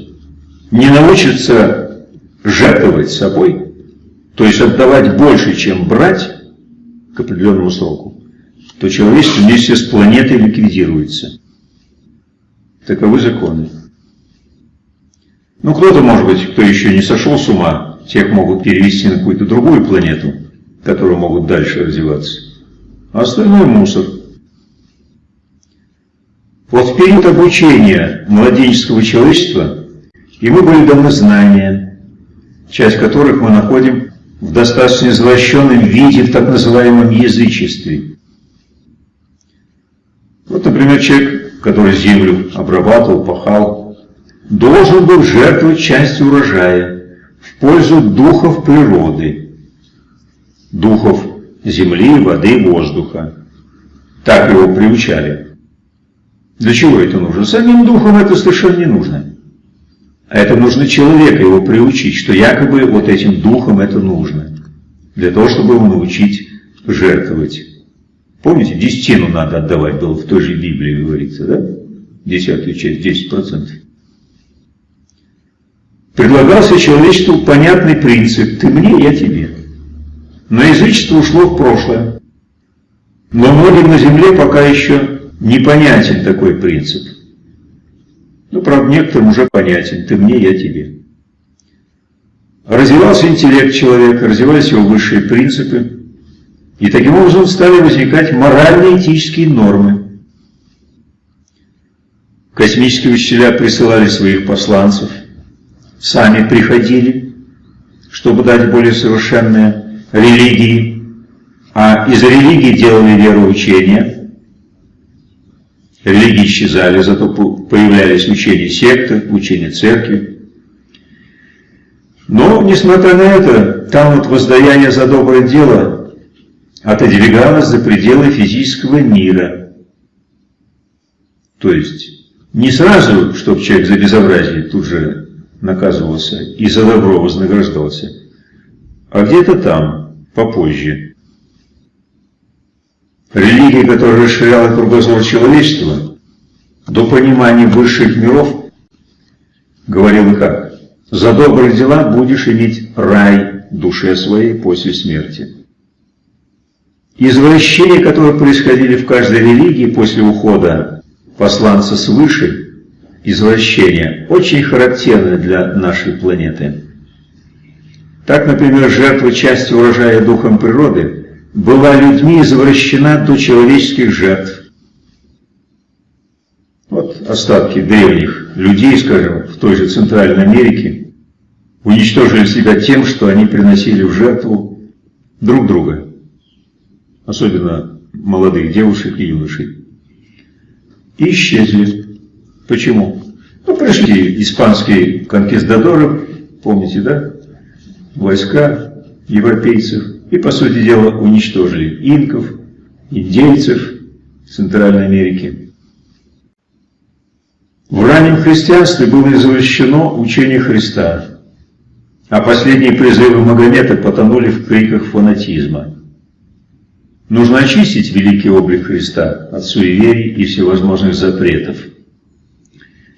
не научится жертвовать собой, то есть отдавать больше, чем брать к определенному сроку, то человечество вместе с планетой ликвидируется. Таковы законы. Ну, кто-то, может быть, кто еще не сошел с ума, тех могут перевести на какую-то другую планету, которые могут дальше развиваться. А остальное мусор – вот в период обучения младенческого человечества ему были даны знания, часть которых мы находим в достаточно извращенном виде в так называемом язычестве. Вот, например, человек, который землю обрабатывал, пахал, должен был жертвовать часть урожая в пользу духов природы, духов земли, воды, воздуха. Так его приучали. Для чего это нужно? Самим духом это совершенно не нужно. А это нужно человека его приучить, что якобы вот этим духом это нужно. Для того, чтобы его научить жертвовать. Помните, десятину надо отдавать было в той же Библии, говорится, да? Десятую часть, 10%. Предлагался человечеству понятный принцип «ты мне, я тебе». Но язычество ушло в прошлое. Но многим на земле пока еще непонятен такой принцип. Ну, правда, некоторым уже понятен. Ты мне, я тебе. Развивался интеллект человека, развивались его высшие принципы. И таким образом стали возникать морально-этические нормы. Космические учителя присылали своих посланцев, сами приходили, чтобы дать более совершенные религии, а из религии делали вероучения – Религии исчезали, зато появлялись учения секты, учения церкви. Но, несмотря на это, там вот воздаяние за доброе дело отодвигалось за пределы физического мира. То есть, не сразу, чтобы человек за безобразие тут же наказывался и за добро вознаграждался, а где-то там, попозже. Религия, которая расширяла кругозор человечества до понимания высших миров, говорила как? За добрые дела будешь иметь рай душе своей после смерти. Извращения, которые происходили в каждой религии после ухода посланца свыше, извращения, очень характерны для нашей планеты. Так, например, жертва части урожая духом природы – была людьми извращена до человеческих жертв. Вот остатки древних людей, скажем, в той же Центральной Америке, уничтожили себя тем, что они приносили в жертву друг друга, особенно молодых девушек и юношей. И исчезли. Почему? Ну, пришли испанские конкистадоры, помните, да? Войска европейцев, и, по сути дела, уничтожили инков, индейцев Центральной Америки. В раннем христианстве было извращено учение Христа, А последние призывы Магомета потонули в криках фанатизма. Нужно очистить великий облик Христа от суеверий и всевозможных запретов.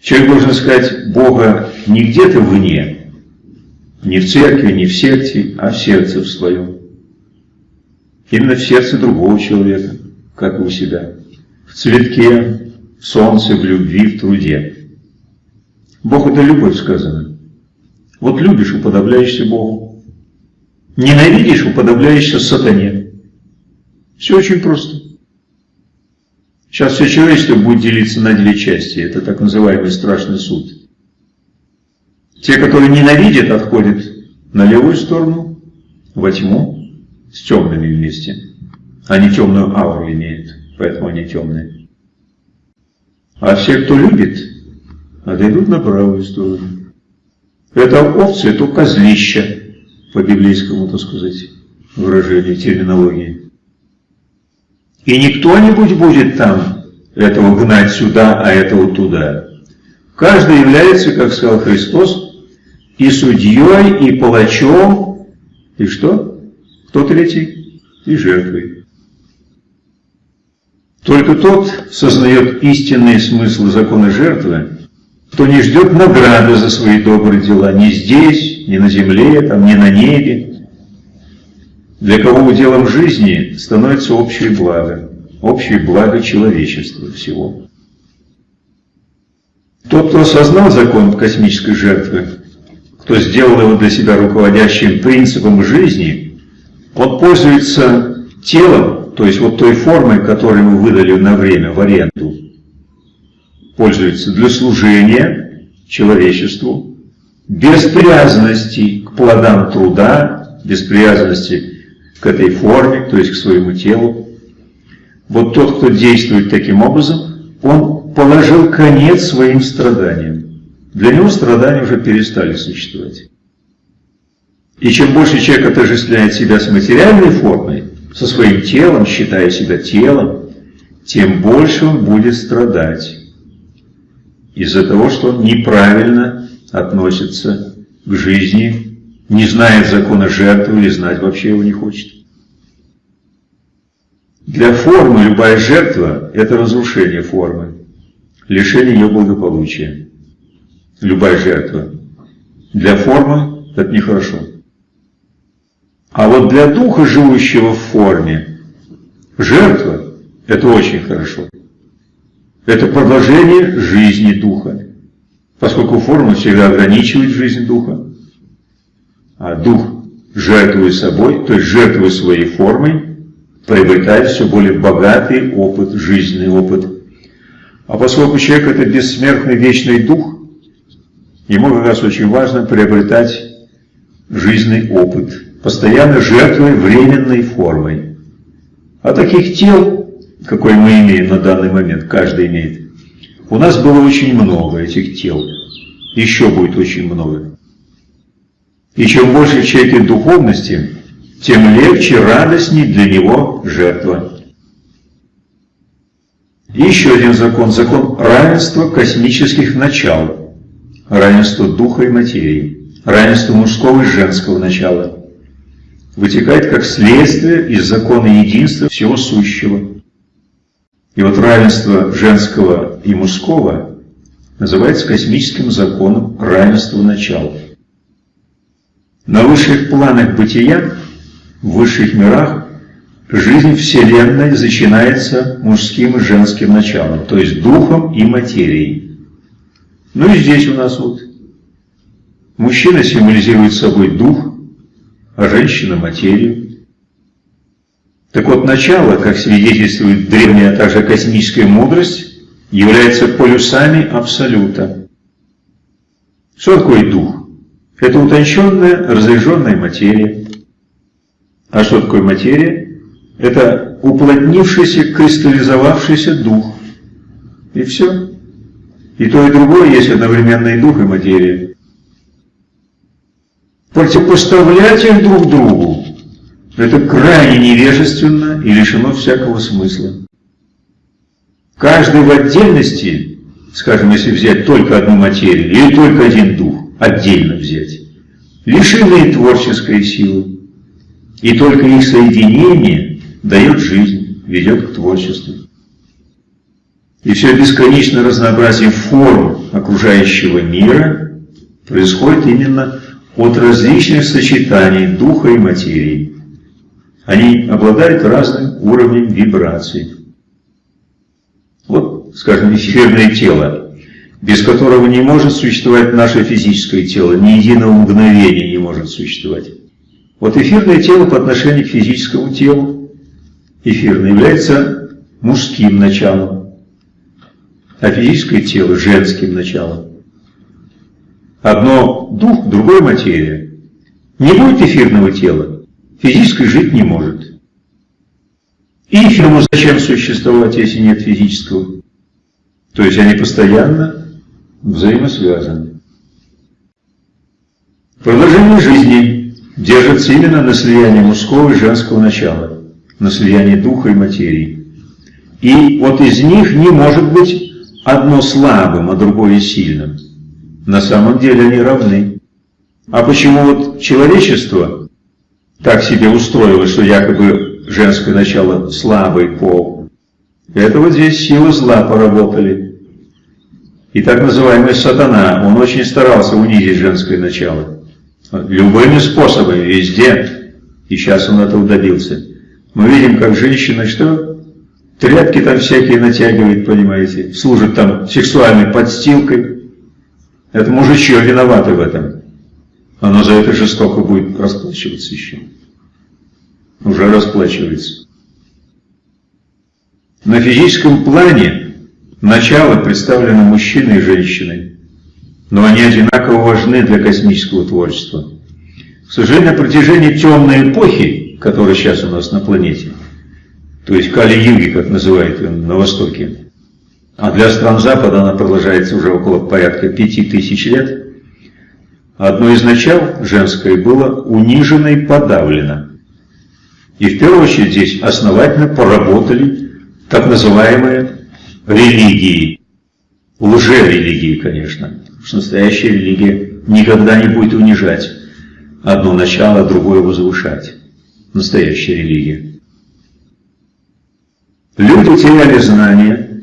Человек должен искать Бога не где-то вне, не в церкви, не в секте, а в сердце в своем. Именно в сердце другого человека, как и у себя. В цветке, в солнце, в любви, в труде. Бог это любовь сказано. Вот любишь, уподобляешься Богу. Ненавидишь, уподобляешься сатане. Все очень просто. Сейчас все человечество будет делиться на две части. Это так называемый страшный суд. Те, которые ненавидят, отходят на левую сторону, во тьму, с темными вместе. Они темную ауру имеют, поэтому они темные. А все, кто любит, отойдут на правую сторону. Это овцы, это козлища, по библейскому, так сказать, выражению, терминологии. И не кто-нибудь будет там этого гнать сюда, а этого туда. Каждый является, как сказал Христос, и судьей, и палачом, и что? Кто третий? И жертвой. Только тот сознает истинный смысл закона жертвы, кто не ждет награды за свои добрые дела ни здесь, ни на земле, там, ни на небе, для кого уделом жизни становится общее благо, общее благо человечества всего. Тот, кто осознал закон космической жертвы, кто сделал его для себя руководящим принципом жизни, он пользуется телом, то есть вот той формой, которую мы выдали на время в аренду, пользуется для служения человечеству, без привязанности к плодам труда, без привязанности к этой форме, то есть к своему телу. Вот тот, кто действует таким образом, он положил конец своим страданиям. Для него страдания уже перестали существовать. И чем больше человек отождествляет себя с материальной формой, со своим телом, считая себя телом, тем больше он будет страдать из-за того, что он неправильно относится к жизни, не знает закона жертвы или знать вообще его не хочет. Для формы любая жертва – это разрушение формы, лишение ее благополучия. Любая жертва. Для формы – это нехорошо. А вот для духа, живущего в форме, жертва – это очень хорошо. Это продолжение жизни Духа, поскольку форма всегда ограничивает жизнь Духа, а Дух, жертвуя собой, то есть жертвуя своей формой, приобретает все более богатый опыт, жизненный опыт. А поскольку человек – это бессмертный вечный Дух, ему как раз очень важно приобретать жизненный опыт, постоянно жертвуя временной формой. А таких тел какой мы имеем на данный момент, каждый имеет. У нас было очень много этих тел, еще будет очень много. И чем больше в человеке духовности, тем легче, радостней для него жертва. Еще один закон, закон равенства космических начал, равенство духа и материи, равенство мужского и женского начала, вытекает как следствие из закона единства всего сущего. И вот равенство женского и мужского называется космическим законом равенства начала. На высших планах бытия, в высших мирах, жизнь Вселенной начинается мужским и женским началом, то есть духом и материей. Ну и здесь у нас вот мужчина символизирует собой дух, а женщина – материю. Так вот, начало, как свидетельствует древняя, а также космическая мудрость, является полюсами Абсолюта. Что такое дух? Это утонченная, разряженная материя. А что такое материя? Это уплотнившийся, кристаллизовавшийся дух. И все. И то, и другое есть одновременно и дух, и материя. Противопоставлять их друг другу это крайне невежественно и лишено всякого смысла. Каждый в отдельности, скажем, если взять только одну материю или только один дух, отдельно взять, лишены творческой силы. И только их соединение дает жизнь, ведет к творчеству. И все бесконечное разнообразие форм окружающего мира происходит именно от различных сочетаний духа и материи. Они обладают разным уровнем вибраций. Вот, скажем, эфирное тело, без которого не может существовать наше физическое тело, ни единого мгновения не может существовать. Вот эфирное тело по отношению к физическому телу, эфирное, является мужским началом, а физическое тело – женским началом. Одно – дух, другое – материя. Не будет эфирного тела, физическое жить не может. И эфирному зачем существовать, если нет физического? То есть они постоянно взаимосвязаны. Продолжение жизни держится именно на слиянии мужского и женского начала, на слиянии духа и материи. И вот из них не может быть одно слабым, а другое сильным. На самом деле они равны. А почему вот человечество так себе устроило, что якобы женское начало слабый пол? Это вот здесь силы зла поработали. И так называемый сатана, он очень старался унизить женское начало. Любыми способами, везде. И сейчас он этого добился. Мы видим, как женщина что? Тряпки там всякие натягивает, понимаете, служит там сексуальной подстилкой. Это мужичье виноваты в этом. Оно за это жестоко будет расплачиваться еще. Уже расплачивается. На физическом плане начало представлено мужчиной и женщиной, но они одинаково важны для космического творчества. К сожалению, на протяжении темной эпохи, которая сейчас у нас на планете, то есть Кали-Юги, как называют ее на Востоке, а для стран Запада она продолжается уже около порядка пяти тысяч лет, одно из начал женское было унижено и подавлено. И в первую очередь здесь основательно поработали так называемые религии, лжерелигии, конечно, потому что настоящая религия никогда не будет унижать одно начало, а другое возвышать. Настоящая религия. Люди теряли знания,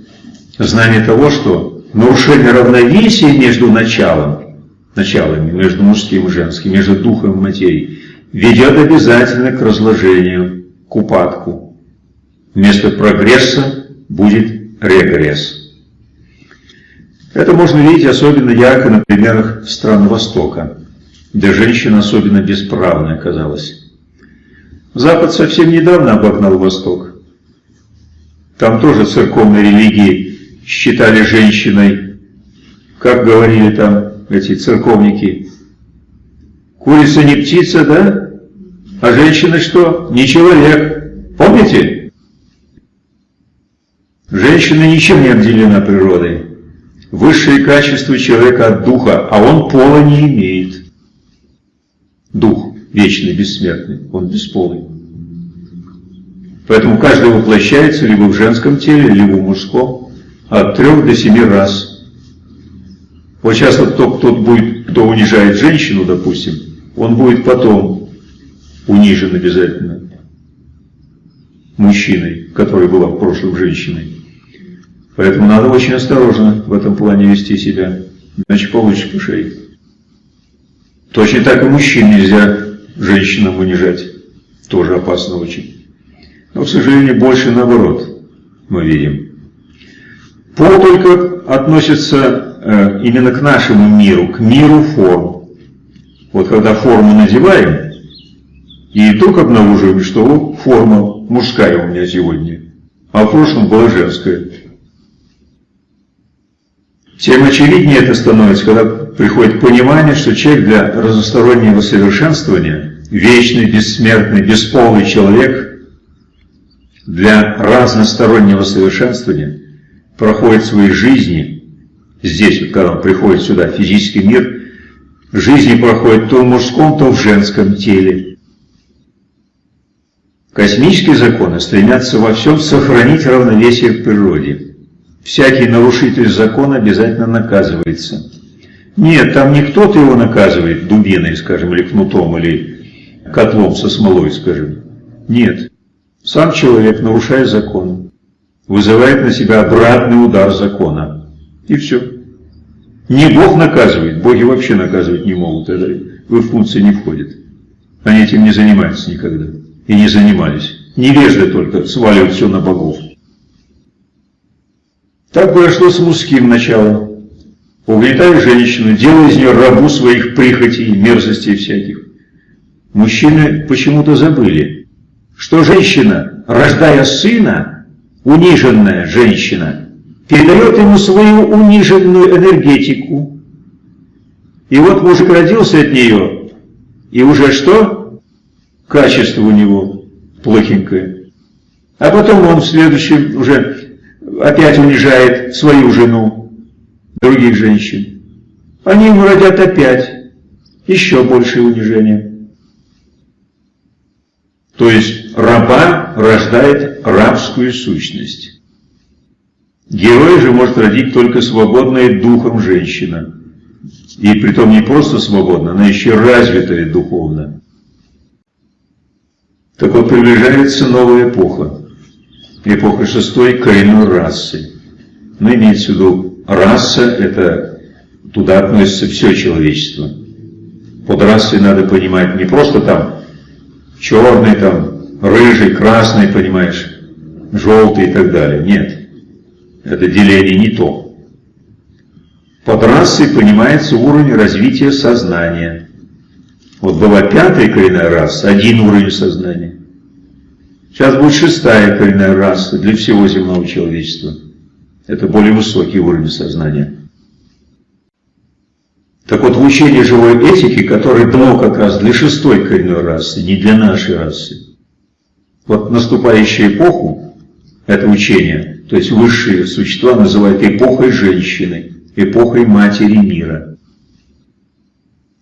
знание того, что нарушение равновесия между началом, началами, между мужским и женским, между духом и материей, ведет обязательно к разложению, к упадку. Вместо прогресса будет регресс. Это можно видеть особенно ярко на примерах стран Востока, где женщина особенно бесправная оказалась. Запад совсем недавно обогнал Восток. Там тоже церковные религии считали женщиной, как говорили там эти церковники, курица не птица, да? А женщина что? Не человек. Помните? Женщина ничем не обделена природой. Высшее качество человека от духа, а он пола не имеет. Дух вечный, бессмертный, он бесполый. Поэтому каждый воплощается либо в женском теле, либо в мужском от трех до семи раз. Вот сейчас вот кто, кто будет, кто унижает женщину, допустим, он будет потом унижен обязательно мужчиной, который была в прошлом женщиной. Поэтому надо очень осторожно в этом плане вести себя, иначе получишь по. Точно так и мужчин нельзя женщинам унижать. Тоже опасно очень. Но, к сожалению, больше наоборот мы видим. Пол только относится э, именно к нашему миру, к миру форм. Вот когда форму надеваем, и вдруг обнаруживаем, что форма мужская у меня сегодня, а в прошлом была женская. Тем очевиднее это становится, когда приходит понимание, что человек для разностороннего совершенствования, вечный, бессмертный, бесполый человек – для разностороннего совершенствования проходит свои жизни, здесь, вот, когда он приходит сюда, в физический мир, жизни проходит то в мужском, то в женском теле. Космические законы стремятся во всем сохранить равновесие в природе. Всякий нарушитель закона обязательно наказывается. Нет, там не кто-то его наказывает дубиной, скажем, или кнутом, или котлом со смолой, скажем. Нет. Сам человек, нарушая закон, вызывает на себя обратный удар закона. И все. Не Бог наказывает, боги вообще наказывать не могут, это в функции не входит. Они этим не занимаются никогда. И не занимались. Невежды только сваливают все на богов. Так произошло с мужским началом. Угнетай женщину, делай из нее рабу своих прихотей, мерзостей всяких. Мужчины почему-то забыли, что женщина, рождая сына, униженная женщина, передает ему свою униженную энергетику. И вот мужик родился от нее, и уже что? Качество у него плохенькое. А потом он в следующем уже опять унижает свою жену, других женщин. Они ему родят опять еще большее унижение. То есть раба рождает рабскую сущность. Герой же может родить только свободная духом женщина. И притом не просто свободна, она еще развитая духовно. Так вот, приближается новая эпоха. Эпоха шестой коренной расы. Но имеется в виду раса, это туда относится все человечество. Под расой надо понимать не просто там черный, там, рыжий, красный, понимаешь, желтый и так далее. Нет. Это деление не то. Под расой понимается уровень развития сознания. Вот была пятая коренная раса, один уровень сознания. Сейчас будет шестая коренная раса для всего земного человечества. Это более высокий уровень сознания. Так вот, в учении живой этики, которое дано как раз для шестой коренной расы, не для нашей расы, вот наступающую эпоху, это учение, то есть высшие существа называют эпохой женщины, эпохой матери мира.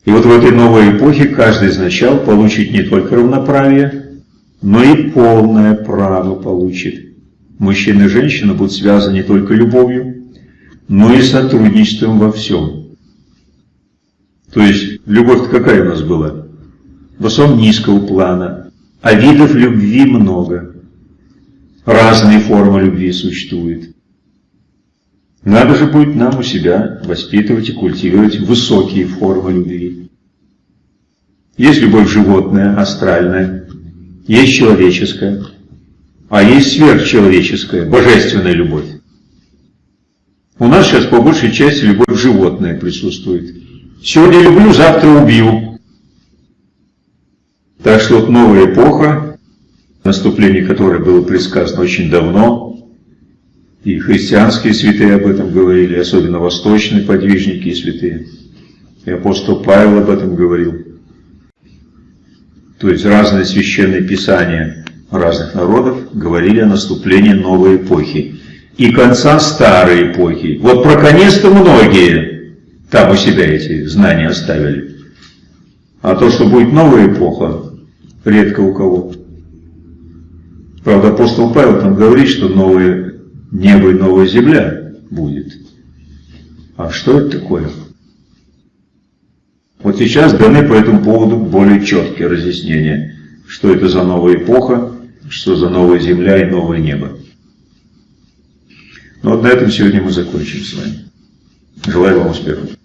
И вот в этой новой эпохе каждый из начал получит не только равноправие, но и полное право получит. Мужчина и женщина будут связаны не только любовью, но и сотрудничеством во всем. То есть, любовь какая у нас была? В основном низкого плана, а видов любви много. Разные формы любви существуют. Надо же будет нам у себя воспитывать и культивировать высокие формы любви. Есть любовь животная, астральная, есть человеческая, а есть сверхчеловеческая, божественная любовь. У нас сейчас по большей части любовь животная присутствует. Сегодня люблю, завтра убью. Так что вот новая эпоха, наступление которой было предсказано очень давно, и христианские святые об этом говорили, особенно восточные подвижники и святые. И апостол Павел об этом говорил. То есть разные священные писания разных народов говорили о наступлении новой эпохи и конца старой эпохи. Вот про конец-то многие там у себя эти знания оставили. А то, что будет новая эпоха, редко у кого. Правда, апостол Павел там говорит, что новое небо и новая земля будет. А что это такое? Вот сейчас даны по этому поводу более четкие разъяснения, что это за новая эпоха, что за новая земля и новое небо. Но вот на этом сегодня мы закончим с вами. Желаю вам успехов.